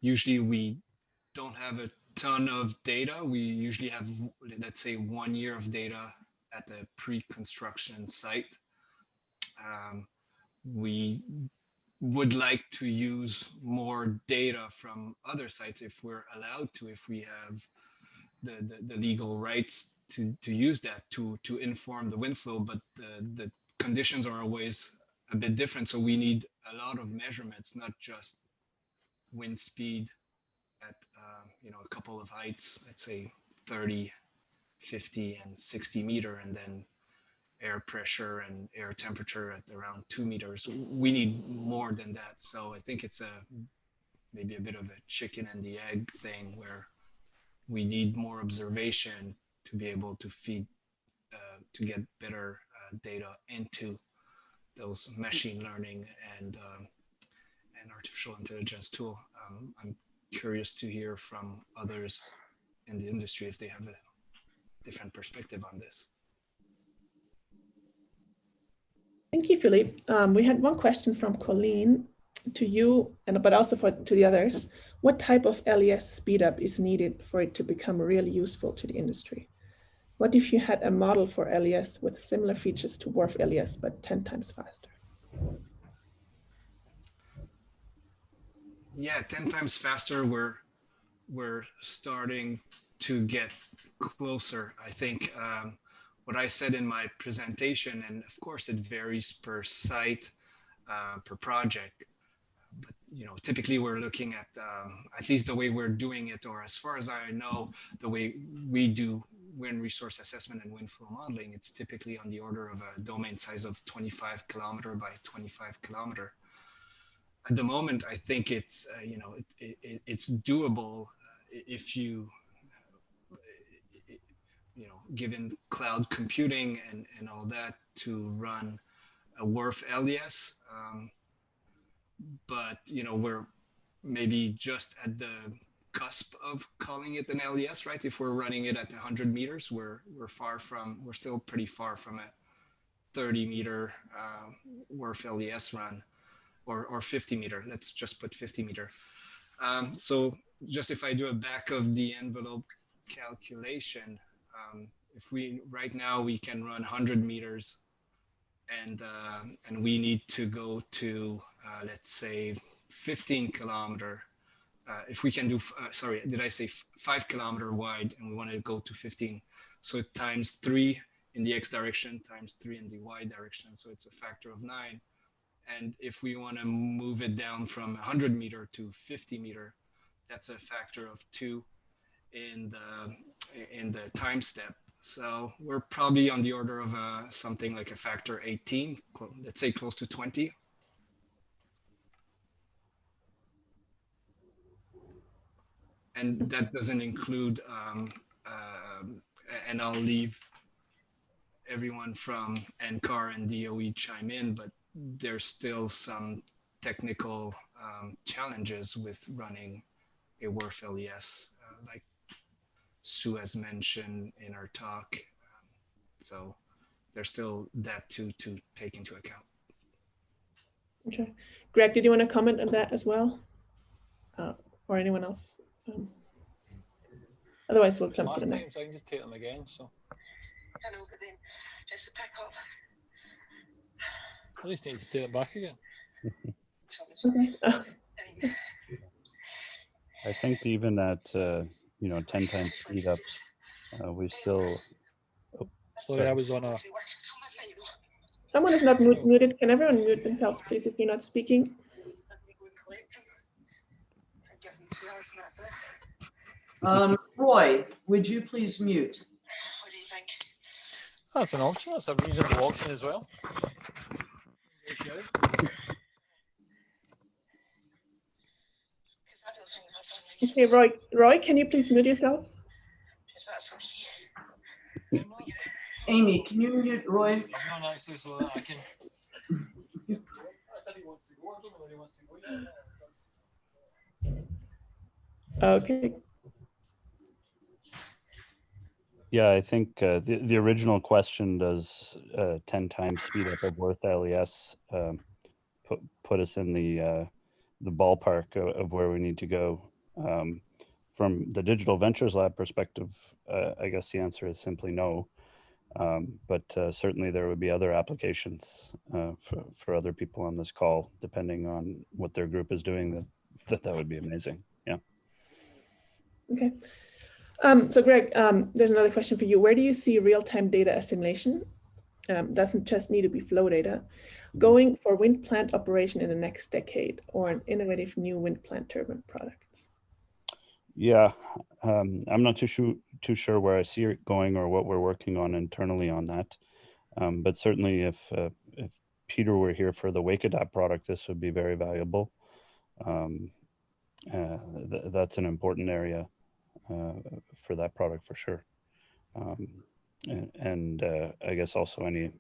usually we don't have a ton of data. We usually have, let's say, one year of data at the pre-construction site. Um, we would like to use more data from other sites if we're allowed to, if we have the, the, the legal rights to to use that to to inform the wind flow, but the the conditions are always a bit different. So we need a lot of measurements, not just wind speed at uh, you know a couple of heights, let's say 30, 50, and 60 meter, and then air pressure and air temperature at around two meters. We need more than that. So I think it's a maybe a bit of a chicken and the egg thing where we need more observation to be able to feed, uh, to get better uh, data into those machine learning and um, and artificial intelligence tool. Um, I'm curious to hear from others in the industry if they have a different perspective on this. Thank you, Philippe. Um, we had one question from Colleen to you, and but also for to the others. What type of LES speedup is needed for it to become really useful to the industry? What if you had a model for LES with similar features to WRF LES, but 10 times faster? Yeah, 10 times faster, we're, we're starting to get closer. I think um, what I said in my presentation, and of course it varies per site, uh, per project, you know, typically we're looking at um, at least the way we're doing it, or as far as I know, the way we do wind resource assessment and wind flow modeling, it's typically on the order of a domain size of 25 kilometer by 25 kilometer. At the moment, I think it's uh, you know it, it, it's doable if you you know given cloud computing and and all that to run a WRF LES. Um, but you know we're maybe just at the cusp of calling it an LES, right? If we're running it at 100 meters, we're we're far from we're still pretty far from a 30 meter uh, WRF LES run, or or 50 meter. Let's just put 50 meter. Um, so just if I do a back of the envelope calculation, um, if we right now we can run 100 meters, and uh, and we need to go to let's say 15 kilometer, uh, if we can do, uh, sorry, did I say five kilometer wide and we want to go to 15. So times three in the X direction times three in the Y direction. So it's a factor of nine. And if we want to move it down from 100 meter to 50 meter, that's a factor of two in the in the time step. So we're probably on the order of uh, something like a factor 18, let's say close to 20 and that doesn't include, um, uh, and I'll leave everyone from NCAR and DOE chime in, but there's still some technical um, challenges with running a WRF LES, uh, like Sue has mentioned in our talk. Um, so there's still that to, to take into account. Okay. Greg, did you want to comment on that as well? Uh, or anyone else? Um, otherwise, we'll jump to the next. so I can just take them again. So Hello, but then it's the pick up. at least need to take it back again. Okay. I think even at, uh, you know, 10 times speed up, uh, we still, Sorry, I was on a. someone is not mu- muted. Can everyone mute themselves, please, if you're not speaking? Um, Roy, would you please mute? What do you think? That's an option. That's a reasonable option as well. Because I don't think that's on Okay, Roy, Roy, can you please mute yourself? Okay. Amy, can you mute Roy? I'm not actually so that I can. I said he wants to go. I don't know where he wants to go. Okay, yeah, I think uh, the, the original question does uh, 10 times speed up of WRF LES um, put, put us in the, uh, the ballpark of, of where we need to go. Um, from the Digital Ventures Lab perspective, uh, I guess the answer is simply no. Um, but uh, certainly there would be other applications uh, for, for other people on this call, depending on what their group is doing, that that, that would be amazing. Yeah. okay. Um, so Greg, um, there's another question for you. Where do you see real-time data assimilation? Um, doesn't just need to be flow data. Going for wind plant operation in the next decade or an innovative new wind plant turbine products? Yeah, um, I'm not too sure too sure where I see it going or what we're working on internally on that. Um, but certainly, if uh, if Peter were here for the WakeAdapt product, this would be very valuable. Um, uh, th that's an important area for that product for sure. Um, and, and uh, I guess also any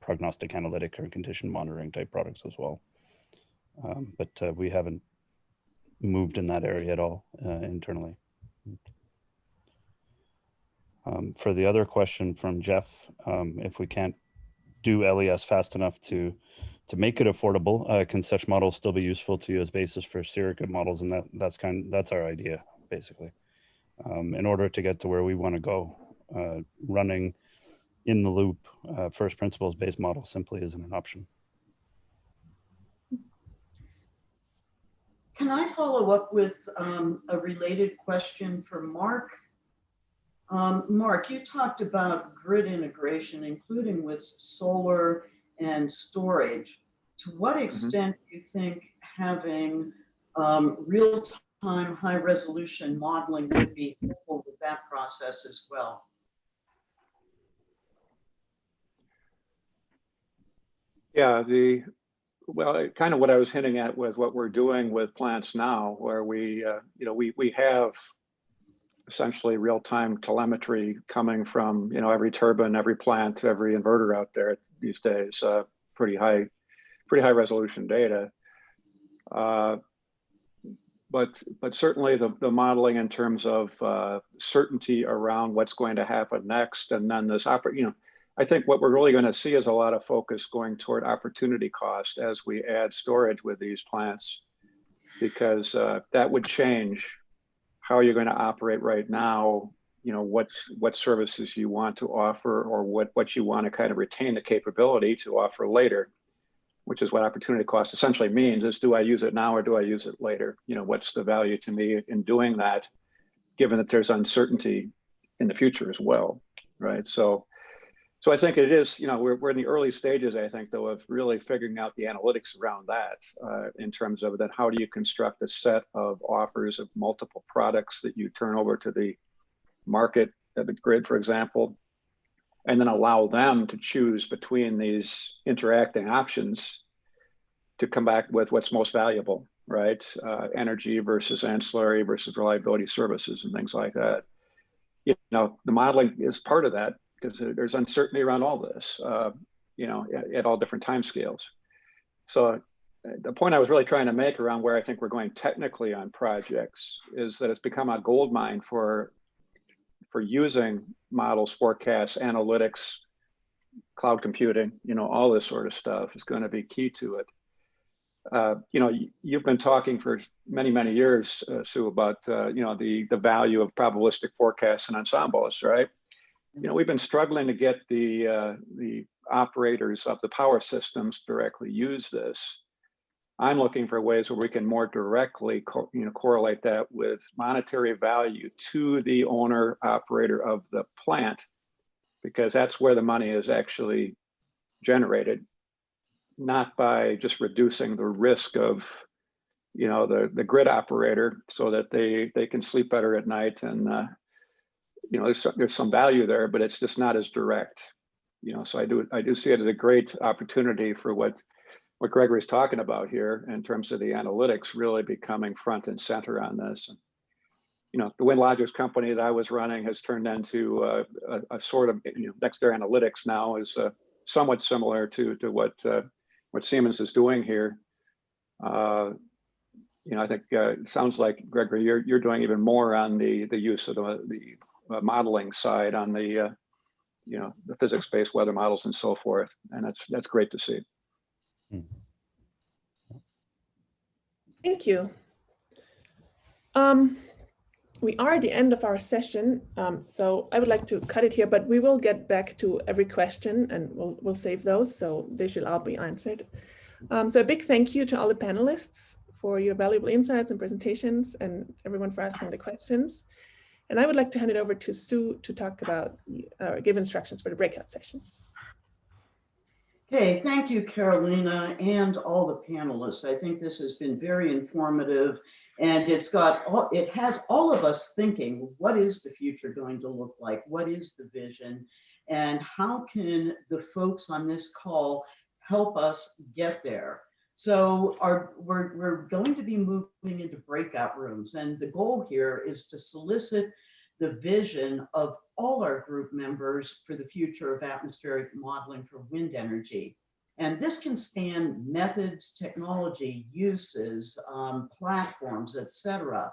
prognostic analytic or condition monitoring type products as well. Um, but uh, we haven't moved in that area at all uh, internally. Um, for the other question from Jeff, um, if we can't do LES fast enough to to make it affordable, uh, can such models still be useful to you as basis for surrogate models? And that that's kind that's our idea, basically. Um, in order to get to where we want to go, uh, running in the loop uh, first principles based model simply isn't an option. Can I follow up with um, a related question for Mark? Um, Mark, you talked about grid integration, including with solar and storage. To what extent do you think having um, real-time high-resolution modeling would be helpful with that process as well? Yeah, the, well, kind of what I was hinting at with what we're doing with plants now, where we, uh, you know, we, we have essentially real-time telemetry coming from, you know, every turbine, every plant, every inverter out there these days, uh, pretty high, pretty high resolution data. Uh, But, but certainly the, the modeling in terms of uh, certainty around what's going to happen next, and then this oper, you know, I think what we're really going to see is a lot of focus going toward opportunity cost as we add storage with these plants, because uh, that would change how you're going to operate right now. You know what what services you want to offer, or what what you want to kind of retain the capability to offer later, which is what opportunity cost essentially means: is do I use it now or do I use it later? You know, what's the value to me in doing that, given that there's uncertainty in the future as well, right? So. So I think it is, you know, we're, we're in the early stages, I think, though, of really figuring out the analytics around that uh, in terms of then how do you construct a set of offers of multiple products that you turn over to the market, the grid, for example, and then allow them to choose between these interacting options to come back with what's most valuable, right? Uh, energy versus ancillary versus reliability services and things like that. You know, the modeling is part of that because there's uncertainty around all this, uh, you know, at, at, all different time scales. So uh, the point I was really trying to make around where I think we're going technically on projects is that it's become a gold mine for for using models, forecasts, analytics, cloud computing, you know, all this sort of stuff is going to be key to it. Uh, you know, you've been talking for many, many years, uh, Sue, about, uh, you know, the, the value of probabilistic forecasts and ensembles, right? you know, we've been struggling to get the uh, the operators of the power systems directly use this. I'm looking for ways where we can more directly, you know, correlate that with monetary value to the owner operator of the plant, because that's where the money is actually generated, not by just reducing the risk of, you know, the the grid operator, so that they they can sleep better at night and uh, you know, there's, there's some value there, but it's just not as direct. You know, so I do I do see it as a great opportunity for what what Gregory's talking about here in terms of the analytics really becoming front and center on this. And, you know, the WindLogics company that I was running has turned into a, a, a sort of, you know, NextEra Analytics now is uh, somewhat similar to to what uh, what Siemens is doing here. Uh, you know, I think uh, it sounds like Gregory, you're you're doing even more on the the use of the the uh, modeling side on the uh, you know the physics-based weather models and so forth, and that's that's great to see. Thank you. Um, we are at the end of our session, um, so I would like to cut it here, but we will get back to every question and we'll, we'll save those, so they should all be answered. Um, so a big thank you to all the panelists for your valuable insights and presentations and everyone for asking the questions. And I would like to hand it over to Sue to talk about, uh, give instructions for the breakout sessions. Okay, thank you, Carolina, and all the panelists. I think this has been very informative and it's got all, it has all of us thinking, what is the future going to look like? What is the vision? And how can the folks on this call help us get there? So our, we're, we're going to be moving into breakout rooms and the goal here is to solicit the vision of all our group members for the future of atmospheric modeling for wind energy. And this can span methods, technology, uses, um, platforms, etc.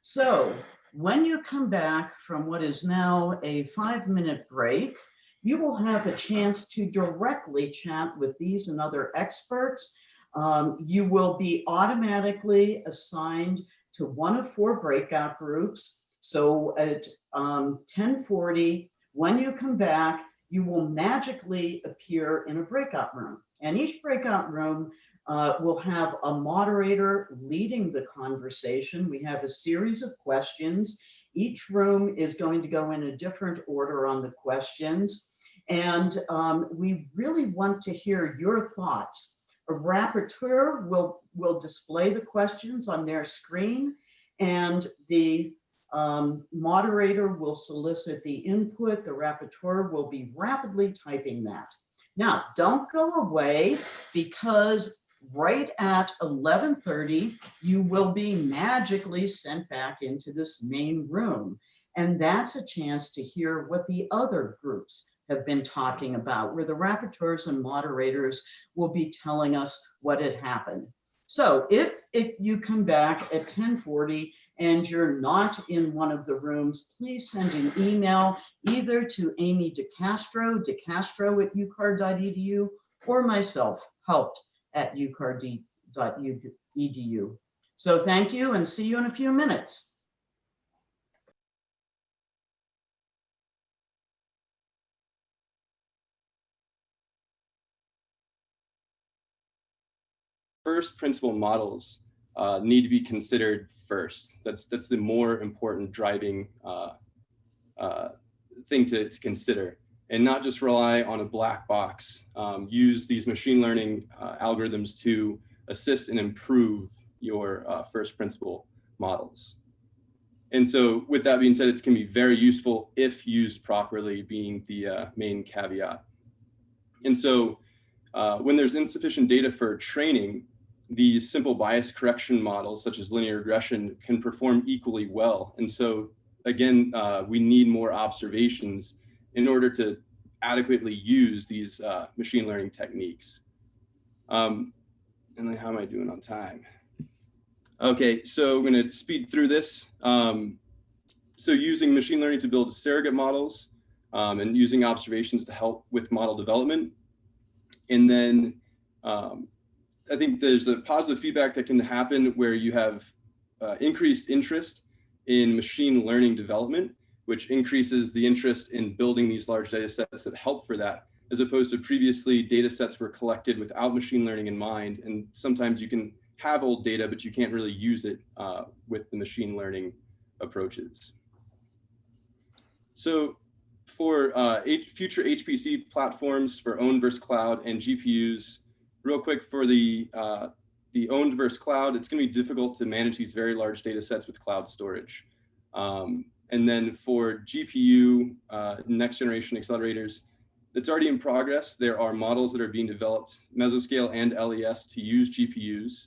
So when you come back from what is now a five minute break, you will have a chance to directly chat with these and other experts. Um, you will be automatically assigned to one of four breakout groups. So at um, 1040, when you come back, you will magically appear in a breakout room. And each breakout room uh, will have a moderator leading the conversation. We have a series of questions. Each room is going to go in a different order on the questions. And um, we really want to hear your thoughts. A rapporteur will, will display the questions on their screen and the um, moderator will solicit the input. The rapporteur will be rapidly typing that. Now, don't go away because right at 1130, you will be magically sent back into this main room. And that's a chance to hear what the other groups have been talking about, where the rapporteurs and moderators will be telling us what had happened. So if it, you come back at 1040 and you're not in one of the rooms, please send an email either to Amy DeCastro, decastro at ucar.edu, or myself, haupt at ucar.edu. So thank you and see you in a few minutes. First principle models uh, need to be considered first. That's that's the more important driving uh, uh, thing to, to consider and not just rely on a black box. Um, use these machine learning uh, algorithms to assist and improve your uh, first principle models. And so with that being said, it can be very useful if used properly being the uh, main caveat. And so when there's insufficient data for training, these simple bias correction models, such as linear regression, can perform equally well. And so again, uh, we need more observations in order to adequately use these uh, machine learning techniques. Um, and then how am I doing on time? Okay, so I'm gonna speed through this. Um, so using machine learning to build surrogate models um, and using observations to help with model development. And then um, I think there's a positive feedback that can happen where you have uh, increased interest in machine learning development, which increases the interest in building these large data sets that help for that, as opposed to previously data sets were collected without machine learning in mind. And sometimes you can have old data, but you can't really use it uh, with the machine learning approaches. So for uh, future HPC platforms for own versus cloud and GPUs, real quick for the uh, the owned versus cloud, it's going to be difficult to manage these very large data sets with cloud storage. Um, and then for GPU, uh, next generation accelerators, it's already in progress. There are models that are being developed, mesoscale and LES, to use GPUs.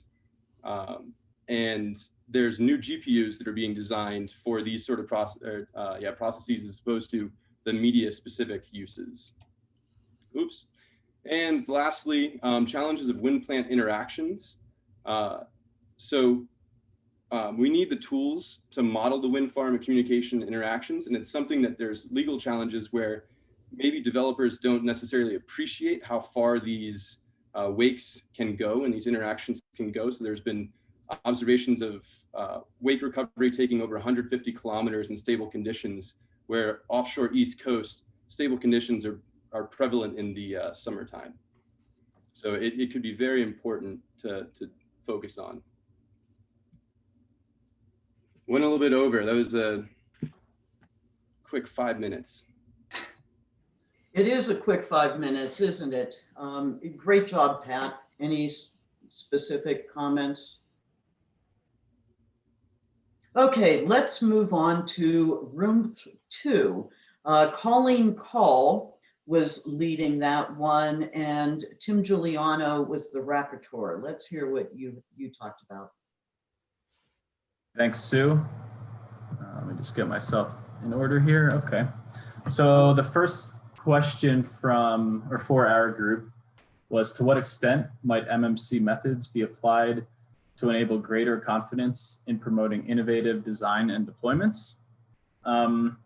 Um, and there's new GPUs that are being designed for these sort of process, uh, yeah, processes as opposed to the media specific uses. Oops. And lastly, um, challenges of wind plant interactions. Uh, so um, we need the tools to model the wind farm and communication interactions. And it's something that there's legal challenges where maybe developers don't necessarily appreciate how far these uh, wakes can go and these interactions can go. So there's been observations of uh, wake recovery taking over 150 kilometers in stable conditions, where offshore East Coast stable conditions are are prevalent in the uh, summertime. So it, it could be very important to, to focus on. Went a little bit over. That was a quick five minutes. It is a quick five minutes, isn't it? Um, great job, Pat. Any specific comments? Okay, let's move on to room two. Uh, Colleen Kaul was leading that one, and Tim Juliano was the rapporteur. Let's hear what you you talked about. Thanks, Sue. Uh, let me just get myself in order here. Okay. So the first question from or for our group was to what extent might MMC methods be applied to enable greater confidence in promoting innovative design and deployments? Um,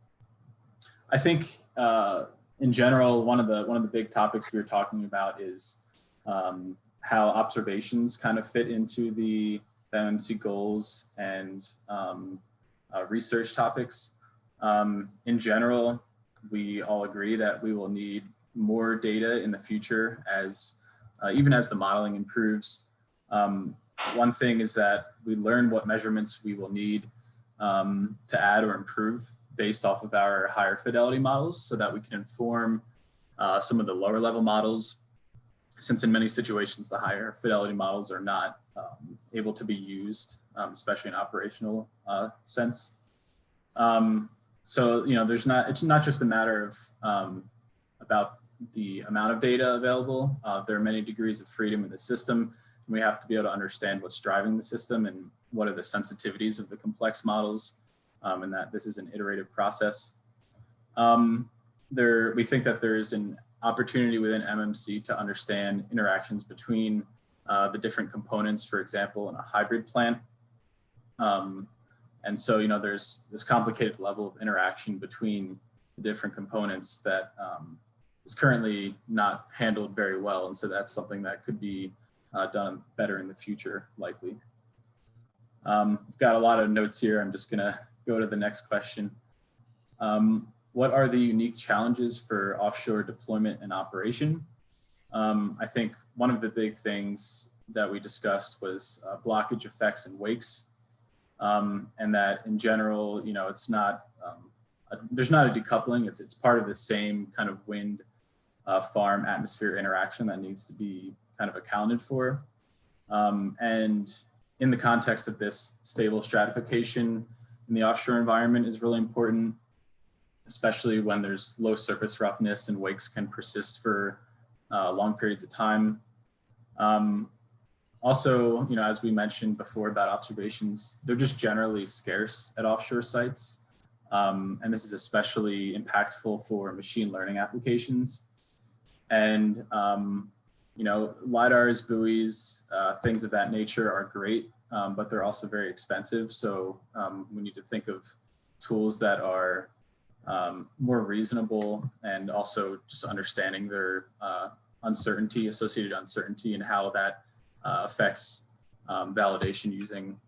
I think uh, in general, one of the one of the big topics we were talking about is um, how observations kind of fit into the MMC goals and um, uh, research topics. Um, in general, we all agree that we will need more data in the future as uh, even as the modeling improves. Um, one thing is that we learn what measurements we will need um, to add or improve based off of our higher fidelity models so that we can inform uh, some of the lower level models since in many situations the higher fidelity models are not um, able to be used, um, especially in operational uh, sense. Um, so, you know, there's not, it's not just a matter of um, about the amount of data available. Uh, there are many degrees of freedom in the system. And we have to be able to understand what's driving the system and what are the sensitivities of the complex models um, and that this is an iterative process. Um, there, we think that there is an opportunity within MMC to understand interactions between uh, the different components, for example, in a hybrid plant. Um, and so, you know, there's this complicated level of interaction between the different components that um, is currently not handled very well. And so that's something that could be uh, done better in the future, likely. Um, got a lot of notes here. I'm just gonna go to the next question. Um, what are the unique challenges for offshore deployment and operation? Um, I think one of the big things that we discussed was uh, blockage effects and wakes. Um, and that in general, you know, it's not, um, a, there's not a decoupling, it's, it's part of the same kind of wind uh, farm atmosphere interaction that needs to be kind of accounted for. Um, and in the context of this stable stratification in the offshore environment is really important, especially when there's low surface roughness and wakes can persist for uh, long periods of time. Um, also, you know, as we mentioned before about observations, they're just generally scarce at offshore sites. Um, and this is especially impactful for machine learning applications. And um, you know, LIDARs, buoys, uh, things of that nature are great, um, but they're also very expensive. So um, we need to think of tools that are um, more reasonable and also just understanding their uh, uncertainty, associated uncertainty and how that uh, affects um, validation using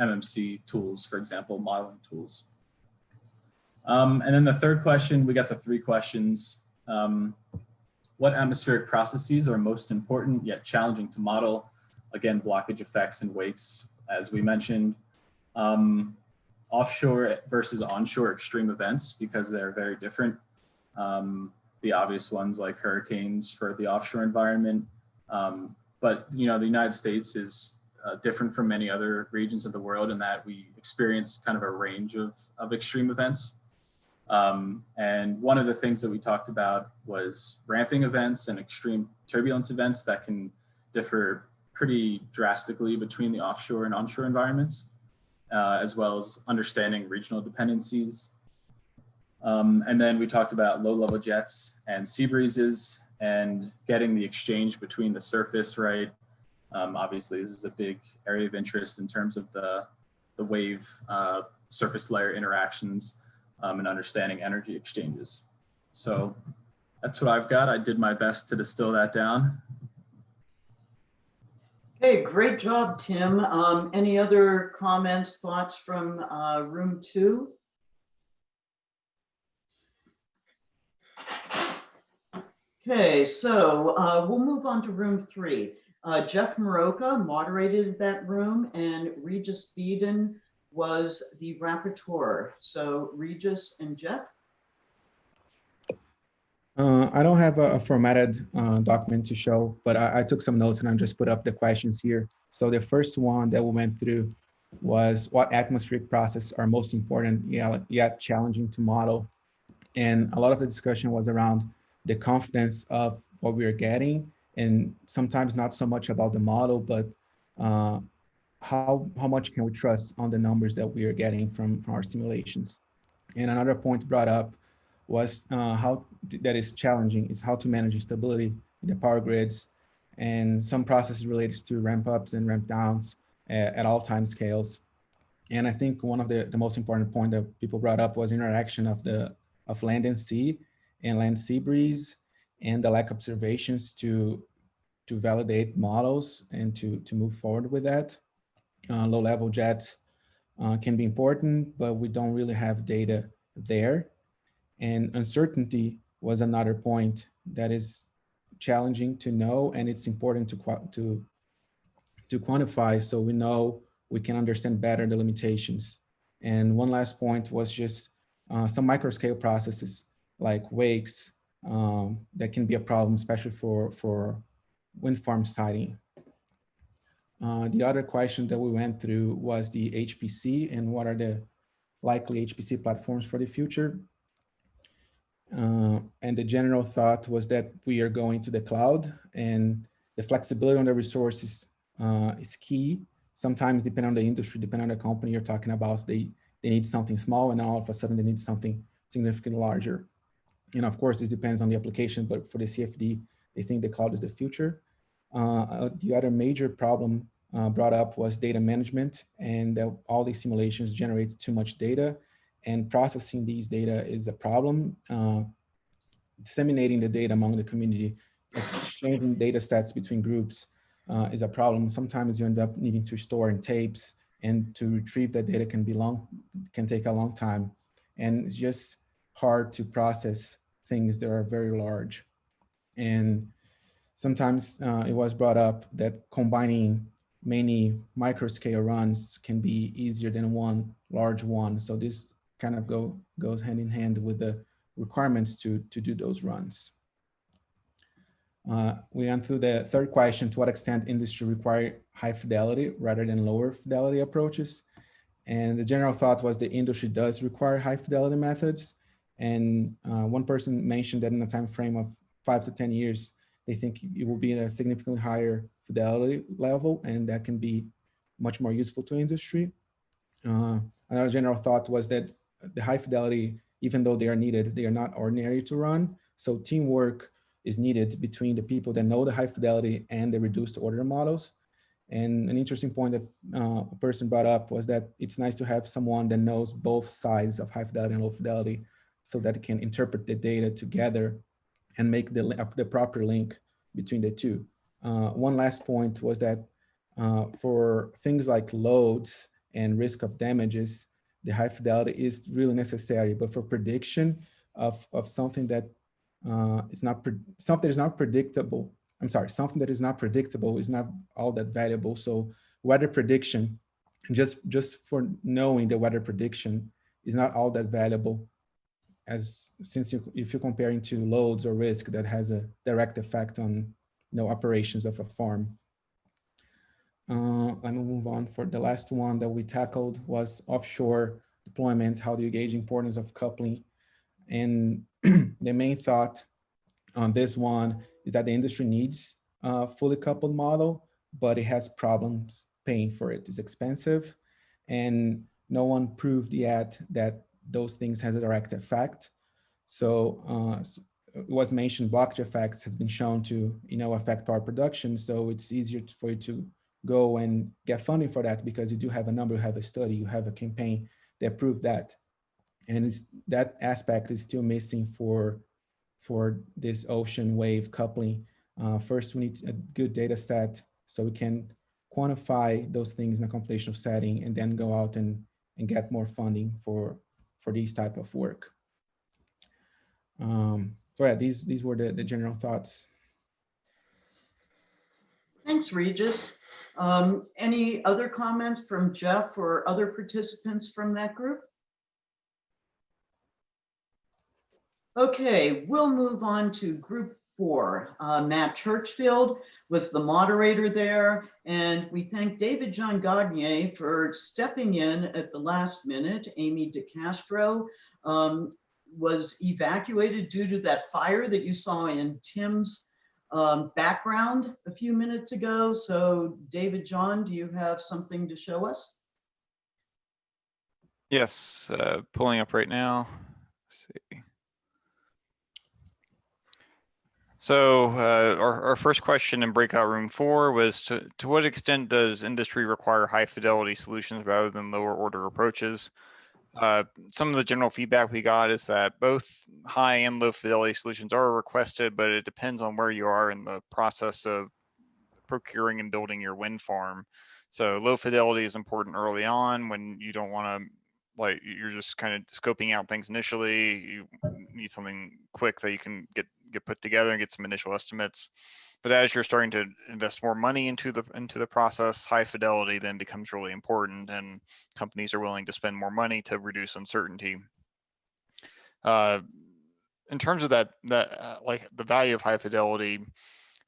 MMC um, tools, for example, modeling tools. Um, and then the third question, we got the three questions. What atmospheric processes are most important yet challenging to model? Again, blockage effects and wakes, as we mentioned. Um, offshore versus onshore extreme events because they're very different. Um, the obvious ones like hurricanes for the offshore environment. Um, but you know, the United States is uh, different from many other regions of the world in that we experience kind of a range of, of extreme events. Um, and one of the things that we talked about was ramping events and extreme turbulence events that can differ pretty drastically between the offshore and onshore environments, uh, as well as understanding regional dependencies. Um, and then we talked about low level jets and sea breezes and getting the exchange between the surface, right? Um, obviously, this is a big area of interest in terms of the, the wave uh, surface layer interactions um, and understanding energy exchanges. So that's what I've got. I did my best to distill that down. Okay, great job, Tim. Um, any other comments, thoughts from uh, room two? Okay, so uh, we'll move on to room three. Uh, Jeff Mirocha moderated that room and Regis Thedin was the rapporteur. So Regis and Jeff. Uh, I don't have a, a formatted uh, document to show, but I, I, took some notes and I just put up the questions here. So the first one that we went through was what atmospheric processes are most important yet, challenging to model. And a lot of the discussion was around the confidence of what we are getting and sometimes not so much about the model, but uh, how, how much can we trust on the numbers that we are getting from, from our simulations? And another point brought up was uh, how that is challenging is how to manage stability in the power grids and some processes related to ramp ups and ramp downs at, at all time scales. And I think one of the, the most important point that people brought up was interaction of the of land and sea and land sea breeze and the lack observations to to validate models and to to move forward with that. Uh, low level jets uh, can be important, but we don't really have data there. And uncertainty was another point that is challenging to know, and it's important to to to quantify so we know we can understand better the limitations. And one last point was just uh, some micro scale processes like wakes um, that can be a problem, especially for, for wind farm siting. Uh, the other question that we went through was the HPC and what are the likely HPC platforms for the future. Uh, and the general thought was that we are going to the cloud and the flexibility on the resources uh, is key. Sometimes depending on the industry, depending on the company you're talking about, they, they need something small and all of a sudden they need something significantly larger. And of course, this depends on the application, but for the CFD, they think the cloud is the future. Uh, uh, the other major problem uh, brought up was data management and all these simulations generate too much data and processing these data is a problem. Uh, disseminating the data among the community, exchanging data sets between groups uh, is a problem. Sometimes you end up needing to store in tapes and to retrieve that data can be long, can take a long time. And it's just hard to process things that are very large. And sometimes uh, it was brought up that combining many micro scale runs can be easier than one large one. So this kind of go goes hand in hand with the requirements to, to do those runs. Uh, we went through the third question, to what extent industry require high fidelity rather than lower fidelity approaches. And the general thought was the industry does require high fidelity methods. And uh, one person mentioned that in a time frame of five to 10 years, they think it will be at a significantly higher fidelity level, and that can be much more useful to industry. Uh, another general thought was that the high fidelity, even though they are needed, they are not ordinary to run. So teamwork is needed between the people that know the high fidelity and the reduced order models. And an interesting point that uh, a person brought up was that it's nice to have someone that knows both sides of high fidelity and low fidelity so that it can interpret the data together and make the, the proper link between the two. Uh, one last point was that uh, for things like loads and risk of damages, the high fidelity is really necessary, but for prediction of, of something that uh, is not something that is not predictable. I'm sorry, something that is not predictable is not all that valuable. So weather prediction, just just for knowing the weather prediction is not all that valuable as since you, if you're comparing to loads or risk that has a direct effect on you know operations of a farm. Uh, let me move on for the last one that we tackled was offshore deployment. How do you gauge importance of coupling? And the main thought on this one is that the industry needs a fully coupled model, but it has problems paying for it. It's expensive and no one proved yet that those things has a direct effect. So uh, it was mentioned blockage effects has been shown to you know affect power production. So it's easier for you to go and get funding for that because you do have a number, you have a study, you have a campaign that proved that and that aspect is still missing for for this ocean wave coupling. Uh, first, we need a good data set so we can quantify those things in a computational setting and then go out and, and get more funding for, for these type of work. Um, so yeah, these, these were the, the general thoughts. Thanks, Regis. Um, any other comments from Jeff or other participants from that group? Okay, we'll move on to group four. Uh, Matt Churchfield was the moderator there, and we thank David John Gagne for stepping in at the last minute. Amy DeCastro um, was evacuated due to that fire that you saw in Tim's um, background a few minutes ago. So David John, do you have something to show us? Yes, uh, pulling up right now. Let's see. So uh, our, our first question in breakout room four was to, to what extent does industry require high fidelity solutions rather than lower order approaches? Uh, some of the general feedback we got is that both high and low fidelity solutions are requested, but it depends on where you are in the process of procuring and building your wind farm. So low fidelity is important early on when you don't want to like you're just kind of scoping out things initially. You need something quick that you can get get put together and get some initial estimates. But as you're starting to invest more money into the into the process, high fidelity then becomes really important, and companies are willing to spend more money to reduce uncertainty. Uh, in terms of that, that uh, like the value of high fidelity,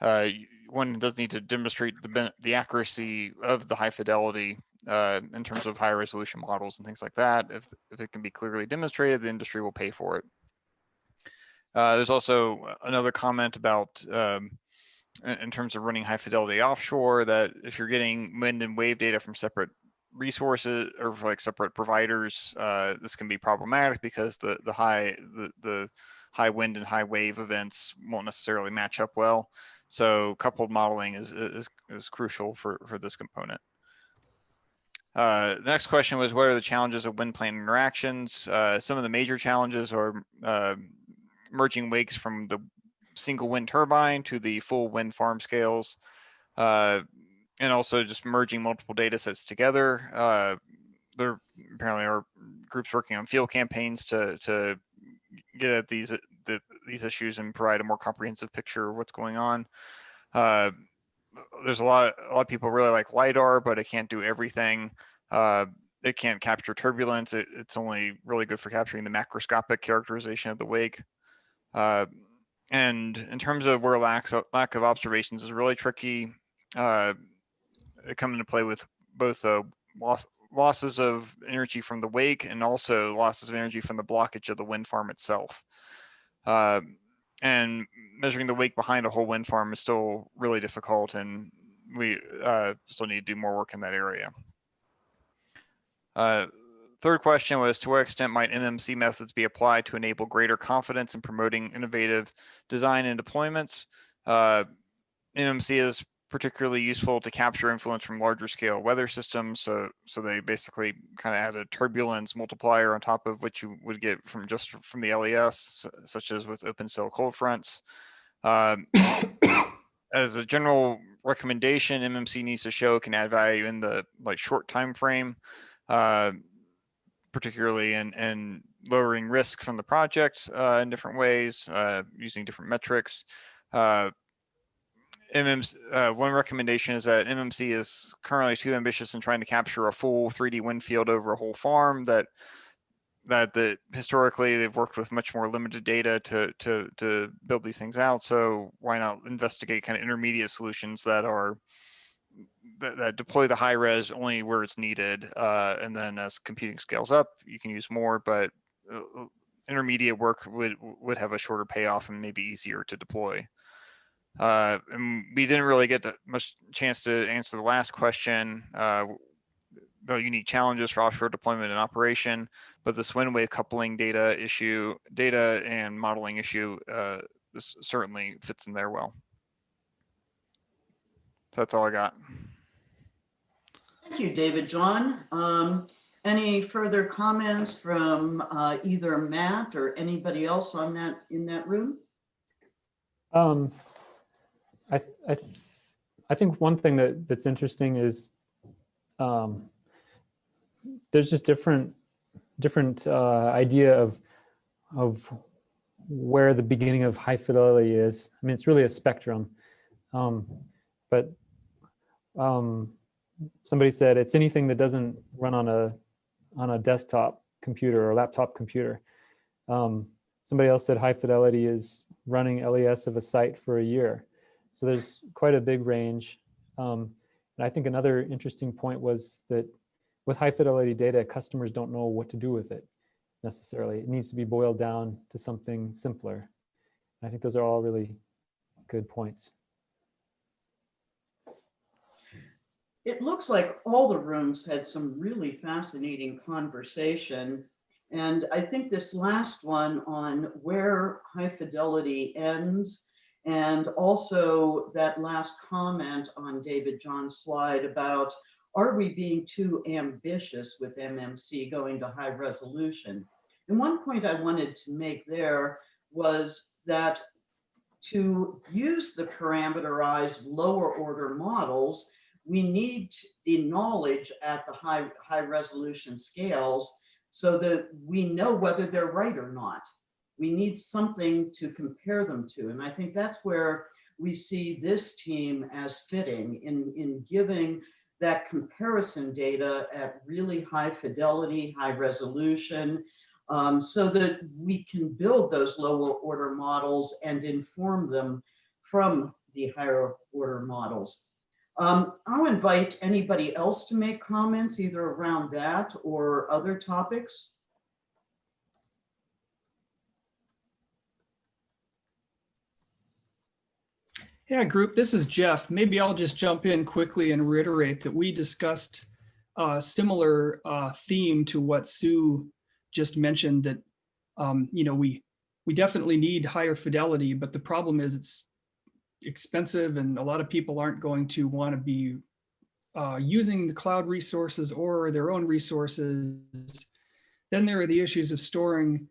uh, one does need to demonstrate the the accuracy of the high fidelity uh, in terms of high resolution models and things like that. If if it can be clearly demonstrated, the industry will pay for it. Uh, there's also another comment about um, in terms of running high fidelity offshore that if you're getting wind and wave data from separate resources or like separate providers, uh, this can be problematic because the the high the the high wind and high wave events won't necessarily match up well. So coupled modeling is is is crucial for for this component. Uh, the next question was what are the challenges of wind plane interactions? Uh, some of the major challenges are uh, merging wakes from the single wind turbine to the full wind farm scales, uh, and also just merging multiple data sets together. Uh, there apparently are groups working on field campaigns to to get at these the, these issues and provide a more comprehensive picture of what's going on. Uh, there's a lot of, a lot of people really like lidar, but it can't do everything. Uh, it can't capture turbulence. It, it's only really good for capturing the macroscopic characterization of the wake. Uh, and in terms of where lack of, lack of observations is really tricky, uh, come into play with both uh, loss, losses of energy from the wake and also losses of energy from the blockage of the wind farm itself. Uh, and measuring the wake behind a whole wind farm is still really difficult, and we uh, still need to do more work in that area. Third question was to what extent might MMC methods be applied to enable greater confidence in promoting innovative design and deployments? Uh, MMC is particularly useful to capture influence from larger scale weather systems. So, so they basically kind of add a turbulence multiplier on top of what you would get from just from the LES, such as with open cell cold fronts. Um, as a general recommendation, MMC needs to show can add value in the like short time frame. Uh, particularly in, in lowering risk from the project uh, in different ways, uh, using different metrics. Uh, MMC, uh, one recommendation is that MMC is currently too ambitious in trying to capture a full 3D wind field over a whole farm. That that the historically they've worked with much more limited data to to to build these things out. So why not investigate kind of intermediate solutions that are that, that, deploy the high res only where it's needed. Uh, and then as computing scales up, you can use more, but uh, uh, intermediate work would would have a shorter payoff and maybe easier to deploy. Uh, and we didn't really get much chance to answer the last question uh, unique challenges for offshore deployment and operation, but this wind wave coupling data issue, data and modeling issue uh, certainly fits in there well. That's all I got. Thank you, David John. Um, any further comments from uh, either Matt or anybody else on that in that room? Um, I I, I think one thing that that's interesting is um, there's just different different uh, idea of of where the beginning of high fidelity is. I mean, it's really a spectrum, um, but um, somebody said it's anything that doesn't run on a on a desktop computer or laptop computer. Um, somebody else said high fidelity is running LES of a site for a year. So there's quite a big range. Um, and I think another interesting point was that with high fidelity data, customers don't know what to do with it necessarily. It needs to be boiled down to something simpler. I think those are all really good points. It looks like all the rooms had some really fascinating conversation. And I think this last one on where high fidelity ends, and also that last comment on David John's slide about are we being too ambitious with MMC going to high resolution? And one point I wanted to make there was that to use the parameterized lower order models, we need the knowledge at the high, high resolution scales so that we know whether they're right or not. We need something to compare them to. And I think that's where we see this team as fitting in, in giving that comparison data at really high fidelity, high resolution, um, so that we can build those lower order models and inform them from the higher order models. Um, I'll invite anybody else to make comments either around that or other topics. Yeah, group, this is Jeff. Maybe I'll just jump in quickly and reiterate that we discussed a similar uh, theme to what Sue just mentioned that, um, you know, we, we definitely need higher fidelity, but the problem is it's expensive and a lot of people aren't going to want to be uh, using the cloud resources or their own resources. Then there are the issues of storing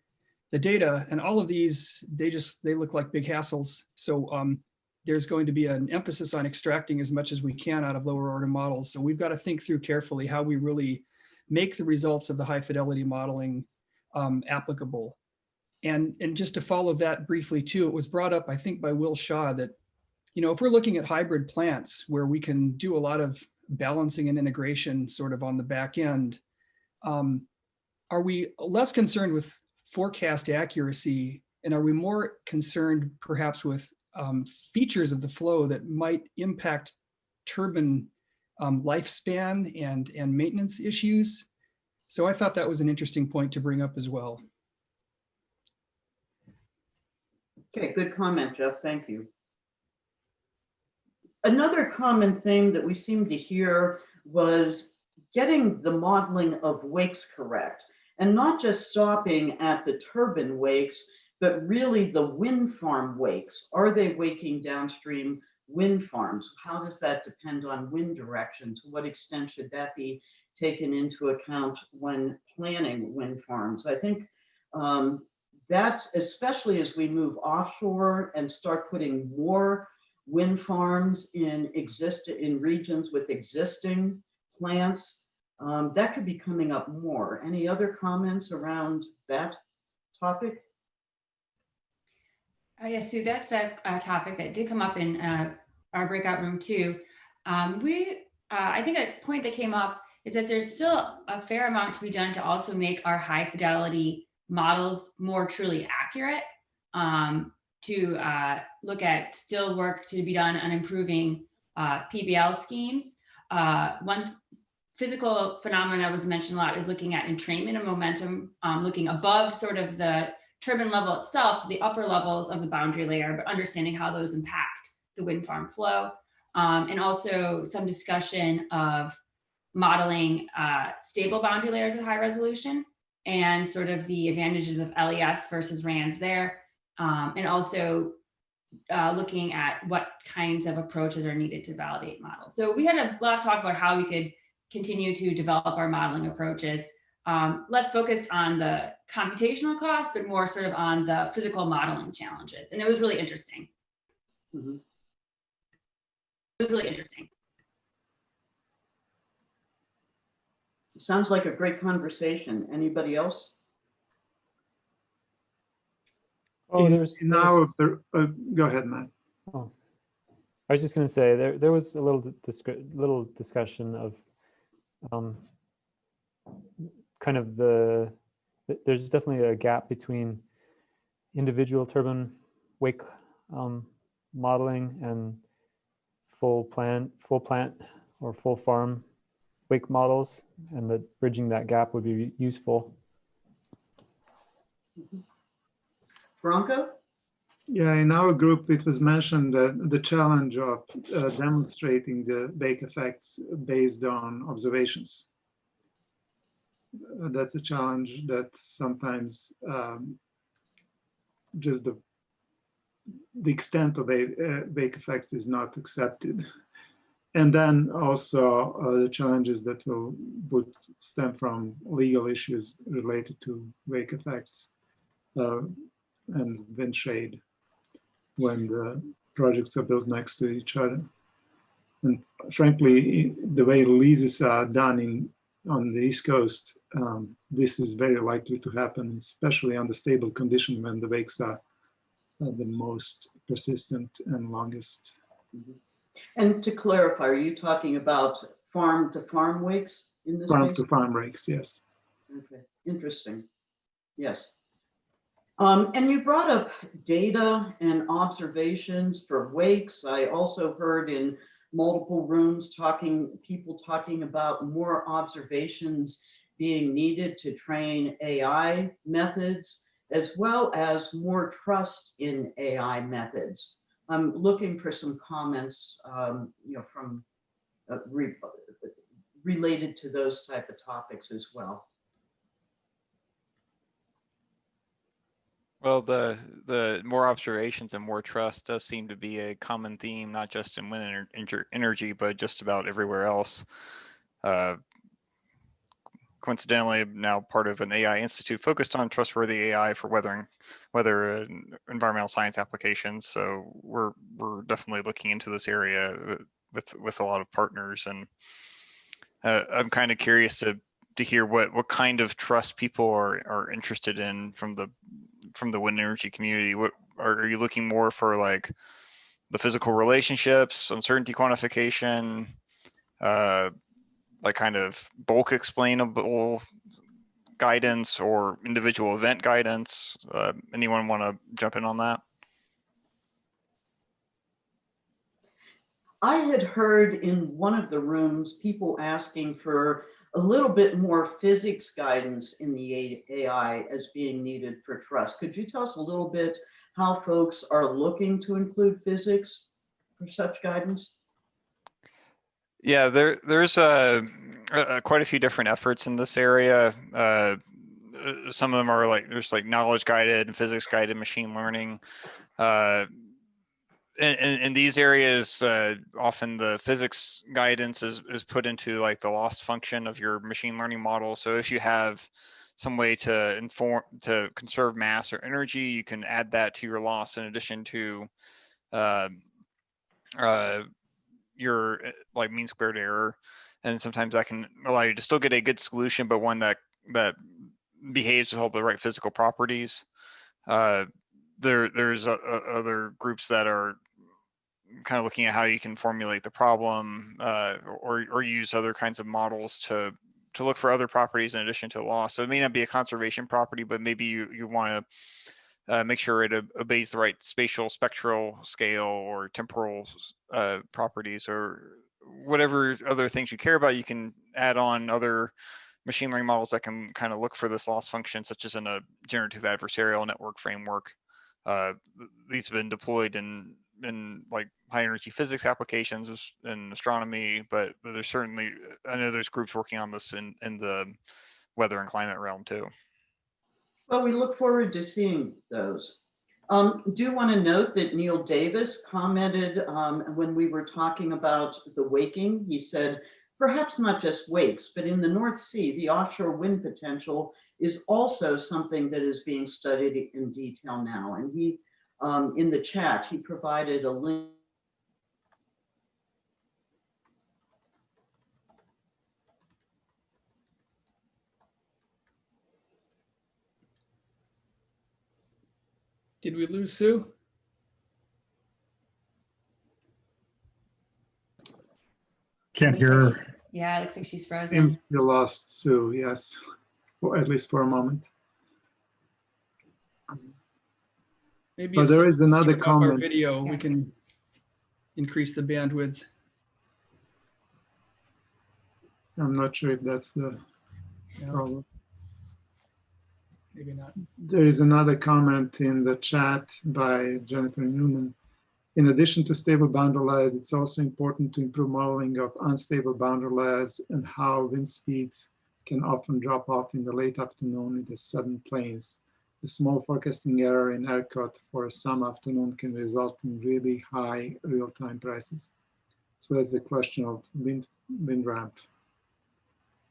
the data and all of these, they just, they look like big hassles. So um, there's going to be an emphasis on extracting as much as we can out of lower order models. So we've got to think through carefully how we really make the results of the high fidelity modeling um, applicable. And, and just to follow that briefly too, it was brought up, I think by Will Shaw that, you know, if we're looking at hybrid plants where we can do a lot of balancing and integration sort of on the back end, um, are we less concerned with forecast accuracy and are we more concerned perhaps with um, features of the flow that might impact turbine um, lifespan and, and maintenance issues. So I thought that was an interesting point to bring up as well. Okay, good comment, Jeff. Thank you. Another common theme that we seem to hear was getting the modeling of wakes correct and not just stopping at the turbine wakes, but really the wind farm wakes. Are they waking downstream wind farms? How does that depend on wind direction? To what extent should that be taken into account when planning wind farms? I think um, that's especially as we move offshore and start putting more wind farms in exist in regions with existing plants. Um, that could be coming up more. Any other comments around that topic? Oh, yeah, Sue, that's a, a, topic that did come up in uh, our breakout room too. Um, we, uh, I think a point that came up is that there's still a fair amount to be done to also make our high fidelity models more truly accurate, um, to uh, look at still work to be done on improving uh, PBL schemes. Uh, one physical phenomenon that was mentioned a lot is looking at entrainment and momentum, um, looking above sort of the turbine level itself to the upper levels of the boundary layer, but understanding how those impact the wind farm flow. Um, and also some discussion of modeling uh, stable boundary layers at high resolution and sort of the advantages of LES versus RANS there. Um, and also uh, looking at what kinds of approaches are needed to validate models. So we had a lot of talk about how we could continue to develop our modeling approaches um, less focused on the computational cost, but more sort of on the physical modeling challenges. And it was really interesting. Mm -hmm. It was really interesting. Sounds like a great conversation. Anybody else? Oh, there's now. Uh, go ahead, Matt. Oh, I was just going to say there there was a little dis little discussion of um, kind of the, there's definitely a gap between individual turbine wake um, modeling and full plant, full plant or full farm wake models and that bridging that gap would be useful. Yeah, in our group, it was mentioned that the challenge of uh, demonstrating the wake effects based on observations that's a challenge that sometimes um, just the the extent of a, uh, wake effects is not accepted. and then also uh, the challenges that will would stem from legal issues related to wake effects uh, and wind shade when the projects are built next to each other. And frankly, the way leases are done in on the East Coast, um, this is very likely to happen, especially under stable condition when the wakes are the most persistent and longest. And to clarify, are you talking about farm to farm wakes in this Farm case? to farm wakes, yes. Okay, interesting. Yes. Um, and you brought up data and observations for wakes. I also heard in multiple rooms talking, people talking about more observations being needed to train AI methods, as well as more trust in AI methods. I'm looking for some comments, um, you know, from uh, re- related to those type of topics as well. Well, the the more observations and more trust does seem to be a common theme, not just in wind ener- ener- energy, but just about everywhere else. Uh, coincidentally, I'm now part of an AI institute focused on trustworthy AI for weathering, weather and environmental science applications. So we're we're definitely looking into this area uh, with with a lot of partners, and uh, I'm kind of curious to to hear what what kind of trust people are are interested in from the from the wind energy community. What are, you looking more for like the physical relationships, uncertainty quantification, uh, like kind of bulk explainable guidance or individual event guidance? Uh, anyone want to jump in on that? I had heard in one of the rooms people asking for a little bit more physics guidance in the AI as being needed for trust. Could you tell us a little bit how folks are looking to include physics for such guidance? Yeah, there there's uh, uh, quite a few different efforts in this area. Uh, some of them are like there's like knowledge guided and physics guided machine learning. Uh, in, in, these areas, uh, often the physics guidance is, is put into like the loss function of your machine learning model. So if you have some way to inform to conserve mass or energy, you can add that to your loss in addition to uh, uh, your uh, like mean squared error. And sometimes that can allow you to still get a good solution, but one that that behaves with all the right physical properties. Uh, there there's uh, uh, other groups that are kind of looking at how you can formulate the problem uh, or or use other kinds of models to to look for other properties in addition to loss. So it may not be a conservation property, but maybe you you want to uh, make sure it obeys the right spatial spectral scale or temporal uh, properties or whatever other things you care about. You can add on other machine learning models that can kind of look for this loss function, such as in a generative adversarial network framework. Uh, these have been deployed in in like high energy physics applications in astronomy, but, but there's certainly I know there's groups working on this in in the weather and climate realm too. Well, we look forward to seeing those. Um, do want to note that Neil Davis commented um, when we were talking about the waking. He said, perhaps not just wakes, but in the North Sea, the offshore wind potential is also something that is being studied in detail now. And he, um, in the chat, he provided a link. Did we lose Sue? Can't hear her. Yeah, it looks like she's frozen. Seems you lost Sue, yes, or at least for a moment. Maybe But if there someone is another turn off our comment. Video, we can increase the bandwidth. I'm not sure if that's the Yeah. problem. Maybe not. There is another comment in the chat by Jennifer Newman. In addition to stable boundary layers, it's also important to improve modeling of unstable boundary layers and how wind speeds can often drop off in the late afternoon in the southern plains. A small forecasting error in ERCOT for some afternoon can result in really high real-time prices. So that's the question of wind, wind ramp,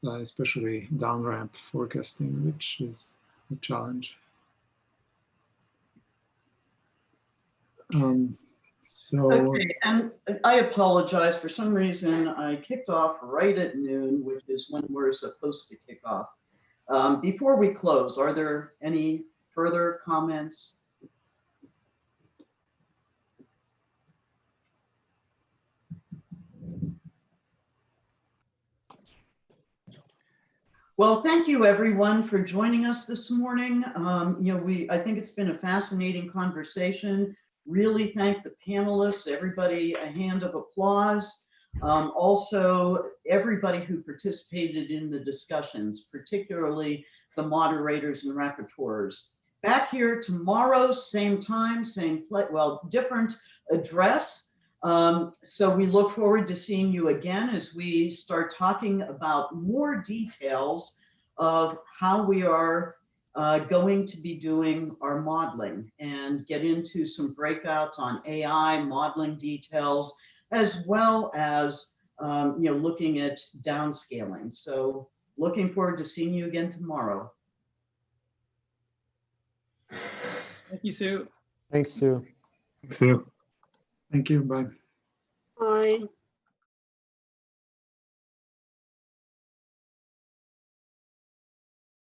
uh, especially down ramp forecasting, which is a challenge. Um, so Okay, and I apologize, for some reason, I kicked off right at noon, which is when we're supposed to kick off. Um, Before we close, are there any further comments? Well, thank you, everyone, for joining us this morning. Um, You know, we, I think it's been a fascinating conversation. Really thank the panelists, everybody, a hand of applause. Um, Also, everybody who participated in the discussions, particularly the moderators and rapporteurs. Back here tomorrow, same time, same, pla- well, different address. Um, so we look forward to seeing you again as we start talking about more details of how we are uh, going to be doing our modeling and get into some breakouts on AI modeling details, as well as um, you know looking at downscaling. So looking forward to seeing you again tomorrow. Thank you, Sue. Thanks, Sue. Sue. Thank you. Bye. Bye.